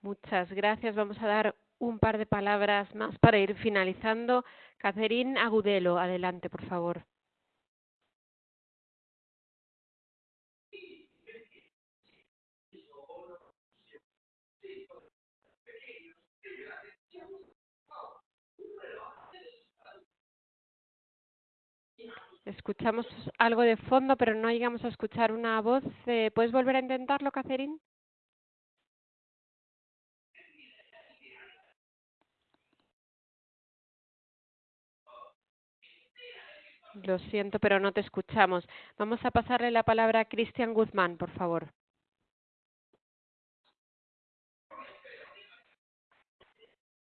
Muchas gracias. Vamos a dar un par de palabras más para ir finalizando. Catherine Agudelo, adelante, por favor. Escuchamos algo de fondo, pero no llegamos a escuchar una voz. Eh, ¿Puedes volver a intentarlo, Catherine? Lo siento, pero no te escuchamos. Vamos a pasarle la palabra a Cristian Guzmán, por favor.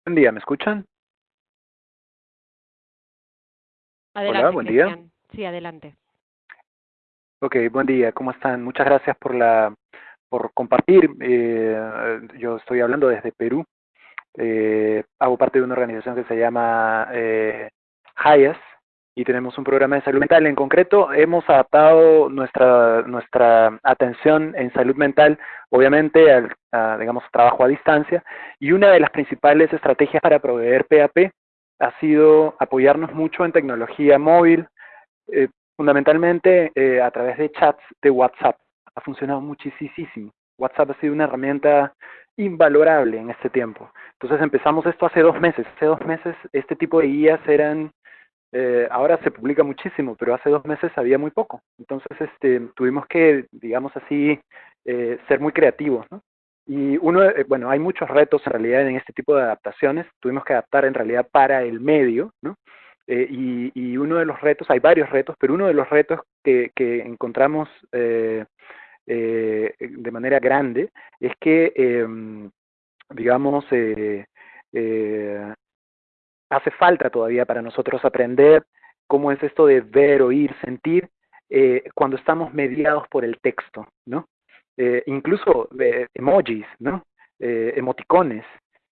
Buen día, ¿me escuchan? Adelante, Hola, buen día. Sí, adelante. Ok, buen día, ¿cómo están? Muchas gracias por la por compartir. Eh, yo estoy hablando desde Perú. Eh, hago parte de una organización que se llama eh, HIAS, y tenemos un programa de salud mental. En concreto, hemos adaptado nuestra, nuestra atención en salud mental, obviamente, al digamos, trabajo a distancia, y una de las principales estrategias para proveer PAP ha sido apoyarnos mucho en tecnología móvil, eh, fundamentalmente eh, a través de chats de WhatsApp. Ha funcionado muchísimo. WhatsApp ha sido una herramienta invalorable en este tiempo. Entonces empezamos esto hace dos meses. Hace dos meses este tipo de guías eran Eh, ahora se publica muchísimo, pero hace dos meses había muy poco. Entonces, este, tuvimos que, digamos así, eh, ser muy creativos, ¿no? Y uno, eh, bueno, hay muchos retos en realidad en este tipo de adaptaciones. Tuvimos que adaptar en realidad para el medio, ¿no? Eh, y, y, uno de los retos, hay varios retos, pero uno de los retos que, encontramos eh, de manera grande es que, em, digamos, hace falta todavía para nosotros aprender cómo es esto de ver, oír, sentir, eh, cuando estamos mediados por el texto, ¿no? Eh, incluso eh, emojis, ¿no? Emoticones,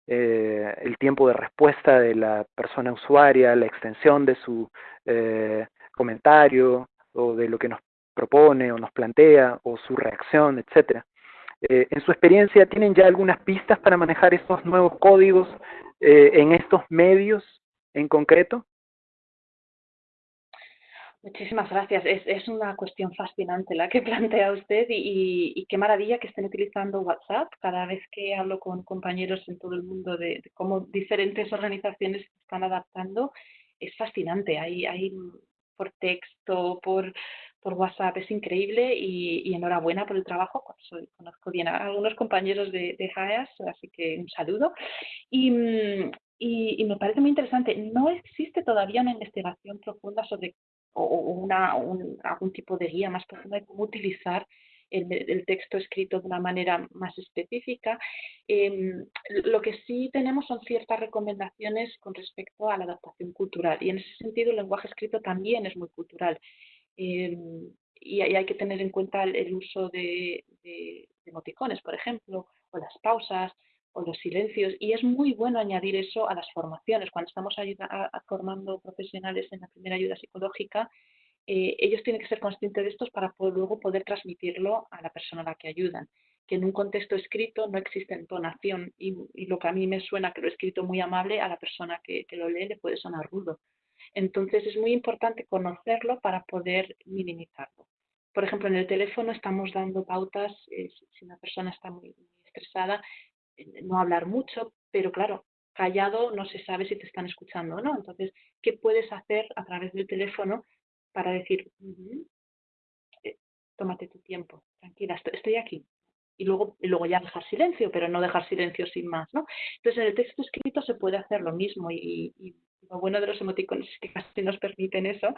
el tiempo de respuesta de la persona usuaria, la extensión de su comentario o de lo que nos propone o nos plantea o su reacción, etcétera. En su experiencia, ¿tienen ya algunas pistas para manejar estos nuevos códigos eh, en estos medios en concreto? Muchísimas gracias. Es, es una cuestión fascinante la que [LAUGHS] plantea usted y, y, y, qué maravilla que estén utilizando WhatsApp. Cada vez que hablo con compañeros en todo el mundo de, de cómo diferentes organizaciones están adaptando, es fascinante. Hay, hay por texto, por, por WhatsApp, es increíble y, y enhorabuena por el trabajo. Conozco bien a algunos compañeros de, de JAEAS, así que un saludo. Y, y, y, me parece muy interesante. No existe todavía una investigación profunda sobre o, una, un, algún tipo de guía más profunda de cómo utilizar el, el texto escrito de una manera más específica. Eh, lo que sí tenemos son ciertas recomendaciones con respecto a la adaptación cultural y en ese sentido el lenguaje escrito también es muy cultural. Eh, y, hay que tener en cuenta el, uso de, emoticones, por ejemplo, o las pausas, o los silencios. Y es muy bueno añadir eso a las formaciones. Cuando estamos ayuda, a, formando profesionales en la primera ayuda psicológica, eh, ellos tienen que ser conscientes de esto para luego poder transmitirlo a la persona a la que ayudan. Que en un contexto escrito no existe entonación y, y lo que a mí me suena que lo he escrito muy amable, a la persona que, que lo lee le puede sonar rudo. Entonces es muy importante conocerlo para poder minimizarlo. Por ejemplo, en el teléfono estamos dando pautas, eh, si una persona está muy, estresada, no hablar mucho, pero claro, callado no se sabe si te están escuchando o no. Entonces, ¿qué puedes hacer a través del teléfono para decir, eh, tómate tu tiempo, tranquila, estoy, aquí? Y luego, y luego ya dejar silencio, pero no dejar silencio sin más, ¿no? Entonces, en el texto escrito se puede hacer lo mismo y lo bueno de los emoticones es que casi nos permiten eso.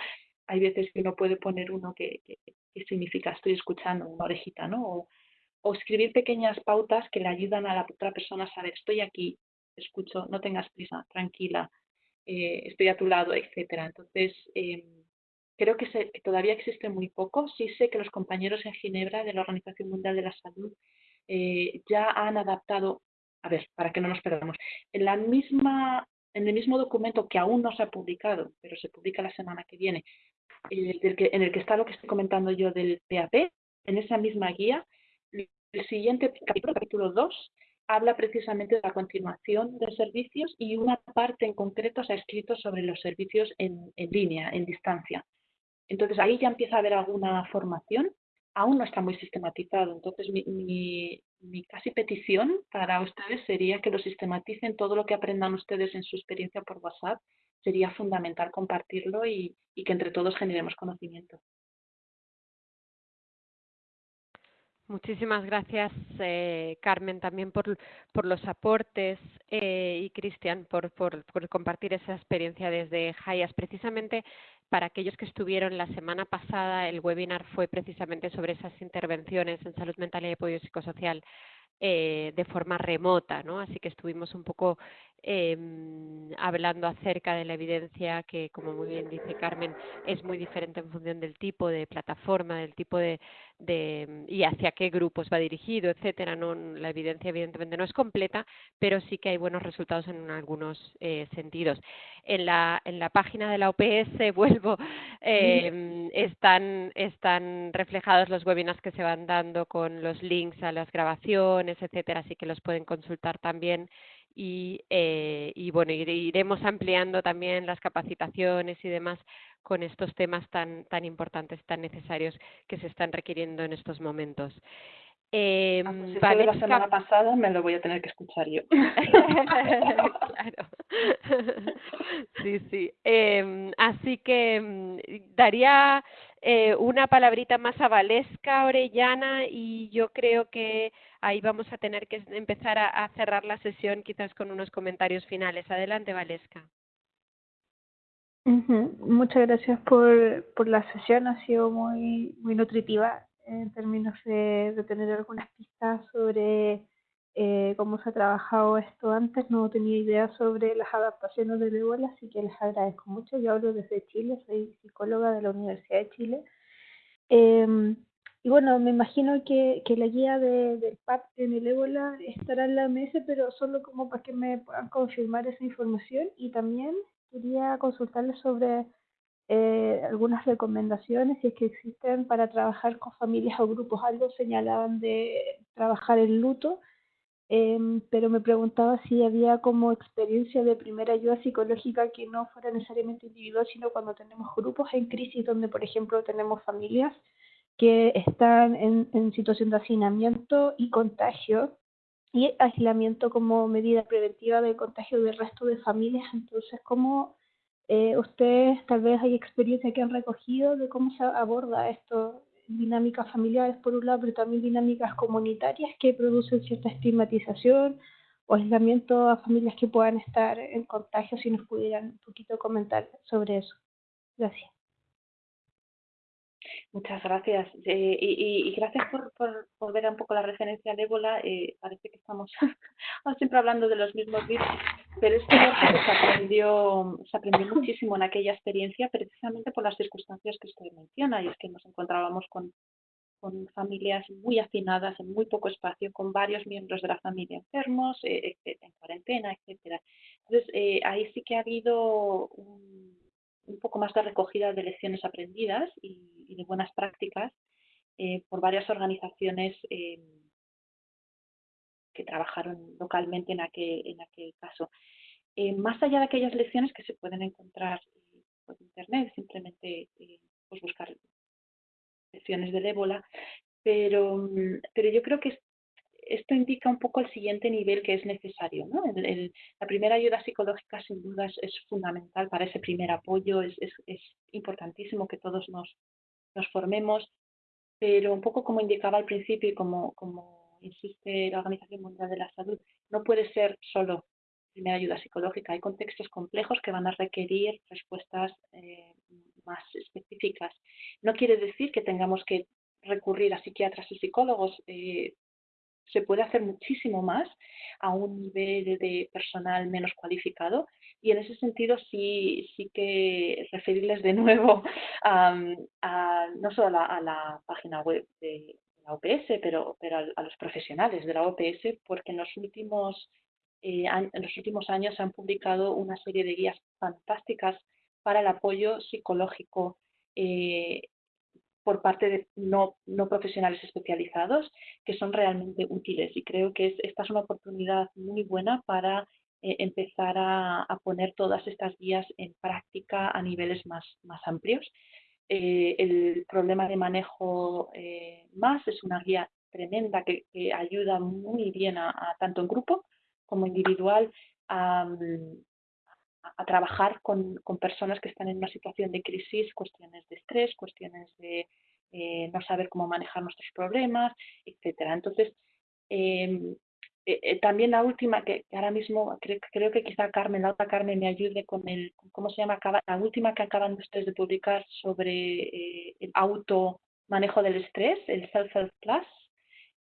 Hay veces que uno puede poner uno que, que, que significa estoy escuchando, una orejita, ¿no? O, o escribir pequeñas pautas que le ayudan a la otra persona a saber, estoy aquí, escucho, no tengas prisa, tranquila, eh, estoy a tu lado, etcétera. Entonces, eh, creo que, se, que, todavía existe muy poco. Sí sé que los compañeros en Ginebra de la Organización Mundial de la Salud eh, ya han adaptado, a ver, para que no nos perdamos, en la misma en el mismo documento que aún no se ha publicado, pero se publica la semana que viene, eh, en el que está lo que estoy comentando yo del PAP, en esa misma guía el siguiente capítulo, capítulo 2, habla precisamente de la continuación de servicios y una parte en concreto se ha escrito sobre los servicios en, en línea, en distancia. Entonces ahí ya empieza a haber alguna formación, aún no está muy sistematizado. Entonces mi, mi, casi petición para ustedes sería que lo sistematicen todo lo que aprendan ustedes en su experiencia por WhatsApp. Sería fundamental compartirlo y que entre todos generemos conocimiento. Muchísimas gracias, eh, Carmen, también por, los aportes eh, y Cristian por, por, por, compartir esa experiencia desde Hayas. Precisamente para aquellos que estuvieron la semana pasada, el webinar fue precisamente sobre esas intervenciones en salud mental y apoyo psicosocial eh, de forma remota, ¿no? Así que estuvimos un poco eh, hablando acerca de la evidencia que, como muy bien dice Carmen, es muy diferente en función del tipo de plataforma, del tipo de, de y hacia qué grupos va dirigido, etcétera. No, la evidencia evidentemente no es completa, pero sí que hay buenos resultados en algunos eh, sentidos. En la, en la página de la OPS, [LAUGHS] vuelvo, eh, están, están reflejados los webinars que se van dando con los links a las grabaciones, etcétera, así que los pueden consultar también y, eh, y bueno, iremos ampliando también las capacitaciones y demás con estos temas tan, tan importantes, tan necesarios que se están requiriendo en estos momentos. Eh, ah, pues de la semana pasada me lo voy a tener que escuchar yo. [LAUGHS] claro. [LAUGHS] sí, sí. Eh, así que mm, daría eh, una palabrita más a Valesca Orellana y yo creo que ahí vamos a tener que empezar a, a cerrar la sesión quizás con unos comentarios finales. Adelante, Valesca. Muchas gracias por, por la sesión, ha sido muy, muy nutritiva en términos de, de tener algunas pistas sobre eh, cómo se ha trabajado esto antes. No tenía idea sobre las adaptaciones del ébola, así que les agradezco mucho. Yo hablo desde Chile, soy psicóloga de la Universidad de Chile. Eh, y bueno, me imagino que, que la guía de, del PAP en el ébola estará en la mesa, pero solo como para que me puedan confirmar esa información y también quería consultarles sobre eh, algunas recomendaciones, si es que existen, para trabajar con familias o grupos. Algo señalaban de trabajar el luto, em, pero me preguntaba si había como experiencia de primera ayuda psicológica que no fuera necesariamente individual, sino cuando tenemos grupos en crisis, donde, por ejemplo, tenemos familias que están en, en situación de hacinamiento y contagio y aislamiento como medida preventiva del contagio del resto de familias. Entonces, ¿cómo eh, ustedes tal vez hay experiencia que han recogido de cómo se aborda esto? Dinámicas familiares por un lado, pero también dinámicas comunitarias que producen cierta estigmatización o aislamiento a familias que puedan estar en contagio, si nos pudieran un poquito comentar sobre eso. Gracias. Muchas gracias. Eh, y, y, gracias por, por, por, ver un poco la referencia al ébola. Eh, parece que estamos [LAUGHS] siempre hablando de los mismos virus, pero es que se aprendió, se aprendió muchísimo en aquella experiencia precisamente por las circunstancias que usted menciona, y es que nos encontrábamos con, con familias muy hacinadas en muy poco espacio, con varios miembros de la familia enfermos, eh, en cuarentena, etcétera. Entonces, eh, ahí sí que ha habido un un poco más de recogida de lecciones aprendidas y, de buenas prácticas eh, por varias organizaciones eh, que trabajaron localmente en aquel, en aquel caso. Eh, más allá de aquellas lecciones que se pueden encontrar por internet, simplemente pues buscar lecciones del ébola, pero, pero yo creo que esto indica un poco el siguiente nivel que es necesario. la primera ayuda psicológica sin duda es, fundamental para ese primer apoyo, es, importantísimo que todos nos, nos, formemos, pero un poco como indicaba al principio y como, como insiste la Organización Mundial de la Salud, no puede ser solo primera ayuda psicológica. Hay contextos complejos que van a requerir respuestas eh, más específicas. No quiere decir que tengamos que recurrir a psiquiatras y psicólogos. Eh, se puede hacer muchísimo más a un nivel de personal menos cualificado. Y en ese sentido sí, sí que referirles de nuevo [LAUGHS] a, no solo a la, página web de la OPS, pero, pero a, los profesionales de la OPS, porque en los últimos, eh, en los últimos años se han publicado una serie de guías fantásticas para el apoyo psicológico eh, por parte de no, no, profesionales especializados que son realmente útiles y creo que esta es una oportunidad muy buena para eh, empezar a, poner todas estas guías en práctica a niveles más, más amplios. Eh, el problema de manejo eh, más es una guía tremenda que, ayuda muy bien a, tanto en grupo como individual a, a trabajar con, con, personas que están en una situación de crisis, cuestiones de estrés, cuestiones de eh, no saber cómo manejar nuestros problemas, etcétera. Entonces, em, eh, eh, también la última, que, ahora mismo creo, que quizá Carmen, la otra Carmen me ayude con el, ¿cómo se llama? La última que acaban ustedes de publicar sobre el auto manejo del estrés, el Self-Help Plus,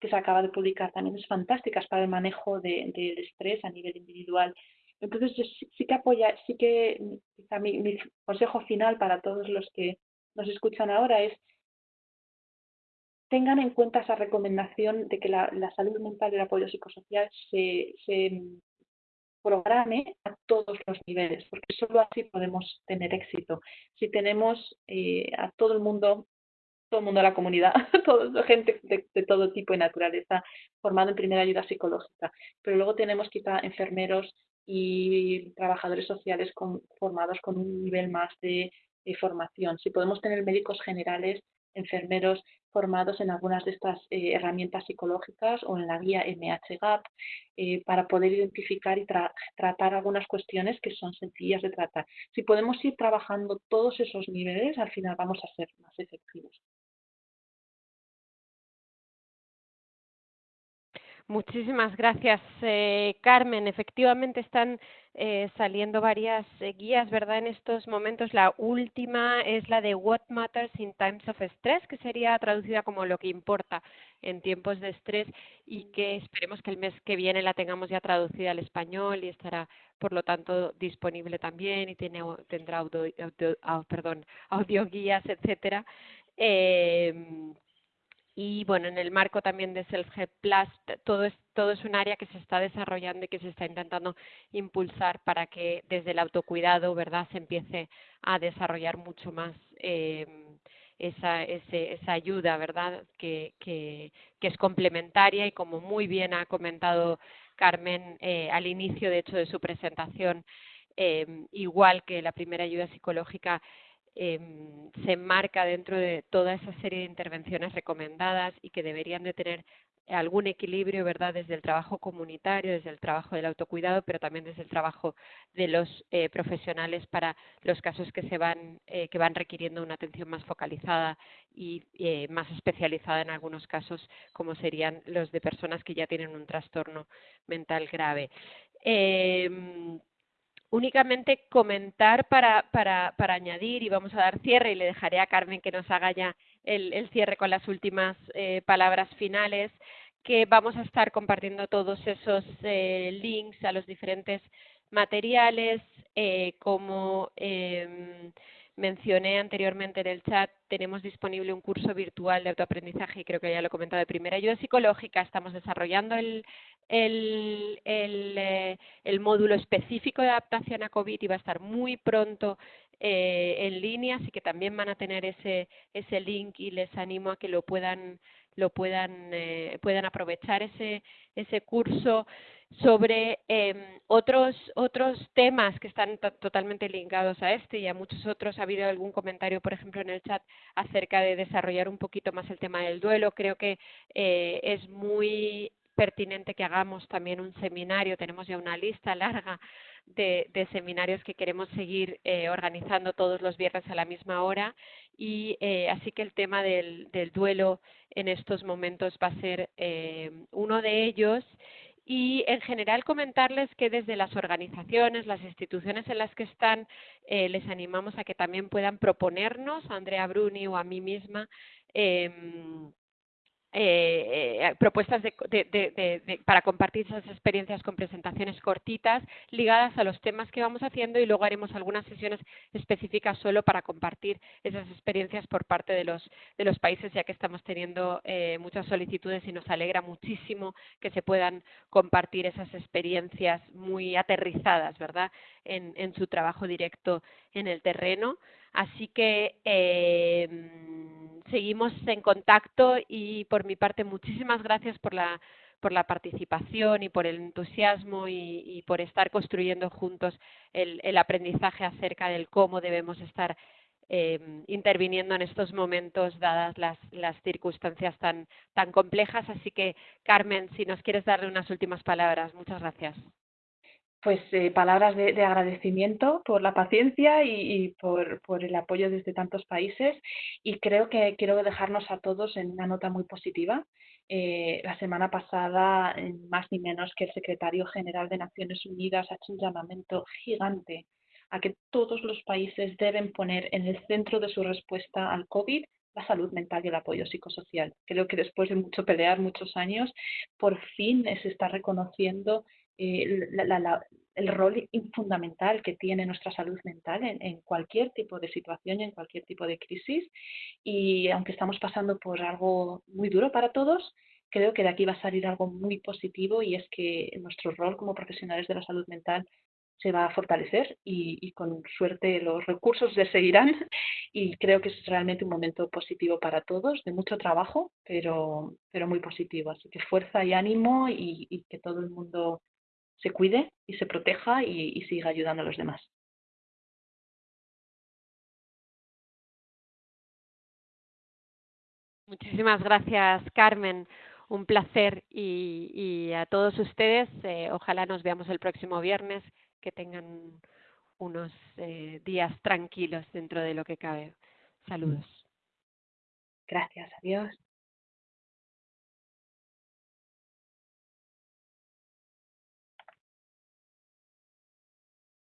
que se acaba de publicar también es fantástica para el manejo del estrés a nivel individual. Entonces, sí, que apoya, sí que mi, consejo final para todos los que nos escuchan ahora es tengan en cuenta esa recomendación de que la, salud mental y el apoyo psicosocial se, se programe a todos los niveles, porque solo así podemos tener éxito. Si tenemos eh, a todo el mundo, todo el mundo de la comunidad, [LAUGHS] toda gente de, de, todo tipo de naturaleza formado en primera ayuda psicológica, pero luego tenemos quizá enfermeros y trabajadores sociales con, formados con un nivel más de, formación. Si podemos tener médicos generales enfermeros formados en algunas de estas eh, herramientas psicológicas o en la guía MHGAP eh, para poder identificar y tratar algunas cuestiones que son sencillas de tratar. Si podemos ir trabajando todos esos niveles, al final vamos a ser más efectivos. Muchísimas gracias, eh, Carmen. Efectivamente están eh, saliendo varias eh, guías, ¿verdad? En estos momentos, la última es la de What Matters in Times of Stress, que sería traducida como lo que importa en tiempos de estrés y que esperemos que el mes que viene la tengamos ya traducida al español y estará, por lo tanto, disponible también y tiene, tendrá audio, audio, perdón, [LAUGHS] audioguías, etcétera. Eh, y bueno, en el marco también de Self Help Plus, todo es, todo es un área que se está desarrollando y que se está intentando impulsar para que desde el autocuidado, ¿verdad?, se empiece a desarrollar mucho más eh, esa, ese, esa ayuda, ¿verdad?, que, que, es complementaria y como muy bien ha comentado Carmen eh, al inicio, de hecho, de su presentación, eh, igual que la primera ayuda psicológica, eh, se enmarca dentro de toda esa serie de intervenciones recomendadas y que deberían de tener algún equilibrio, ¿verdad?, desde el trabajo comunitario, desde el trabajo del autocuidado, pero también desde el trabajo de los eh, profesionales para los casos que se van eh, que van requiriendo una atención más focalizada y eh, más especializada en algunos casos, como serían los de personas que ya tienen un trastorno mental grave. Únicamente comentar para, para, para añadir y vamos a dar cierre y le dejaré a Carmen que nos haga ya el, el cierre con las últimas eh, palabras finales que vamos a estar compartiendo todos esos eh, links a los diferentes materiales eh, como eh, mencioné anteriormente en el chat, tenemos disponible un curso virtual de autoaprendizaje y creo que ya lo he comentado de primera ayuda psicológica. Estamos desarrollando el, el, eh, el módulo específico de adaptación a COVID y va a estar muy pronto eh, en línea, así que también van a tener ese, ese link y les animo a que lo puedan lo puedan eh, puedan aprovechar ese ese curso sobre eh, otros otros temas que están totalmente ligados a este y a muchos otros. Ha habido algún comentario, por ejemplo, en el chat acerca de desarrollar un poquito más el tema del duelo. Creo que eh, es muy pertinente que hagamos también un seminario. Tenemos ya una lista larga de, de seminarios que queremos seguir eh, organizando todos los viernes a la misma hora y eh, así que el tema del, duelo en estos momentos va a ser eh, uno de ellos y en general comentarles que desde las organizaciones, las instituciones en las que están, les animamos a que también puedan proponernos, a Andrea Bruni o a mí misma, eh, eh, eh, propuestas de, de, de, para compartir esas experiencias con presentaciones cortitas ligadas a los temas que vamos haciendo y luego haremos algunas sesiones específicas solo para compartir esas experiencias por parte de los, de los países, ya que estamos teniendo eh, muchas solicitudes y nos alegra muchísimo que se puedan compartir esas experiencias muy aterrizadas, ¿verdad?, en, en su trabajo directo en el terreno. Así que eh, seguimos en contacto y por mi parte muchísimas gracias por la por la participación y por el entusiasmo y, y por estar construyendo juntos el, el, aprendizaje acerca del cómo debemos estar eh, interviniendo en estos momentos dadas las, las circunstancias tan, tan complejas. Así que, Carmen, si nos quieres darle unas últimas palabras. Muchas gracias pues eh, palabras de, de, agradecimiento por la paciencia y, por, el apoyo desde tantos países y creo que quiero dejarnos a todos en una nota muy positiva. Eh, la semana pasada, más ni menos que el secretario general de Naciones Unidas ha hecho un llamamiento gigante a que todos los países deben poner en el centro de su respuesta al COVID la salud mental y el apoyo psicosocial. Creo que después de mucho pelear, muchos años, por fin se está reconociendo eh, la, la, la, el rol fundamental que tiene nuestra salud mental en, en, cualquier tipo de situación y en cualquier tipo de crisis. Y aunque estamos pasando por algo muy duro para todos, creo que de aquí va a salir algo muy positivo y es que nuestro rol como profesionales de la salud mental se va a fortalecer y, y, con suerte los recursos le seguirán [LAUGHS] y creo que es realmente un momento positivo para todos, de mucho trabajo, pero, pero muy positivo. Así que fuerza y ánimo y, y que todo el mundo se cuide y se proteja y, y siga ayudando a los demás. Muchísimas gracias, Carmen. Un placer y, y a todos ustedes, eh, ojalá nos veamos el próximo viernes, que tengan unos eh, días tranquilos dentro de lo que cabe. Saludos. Gracias, adiós.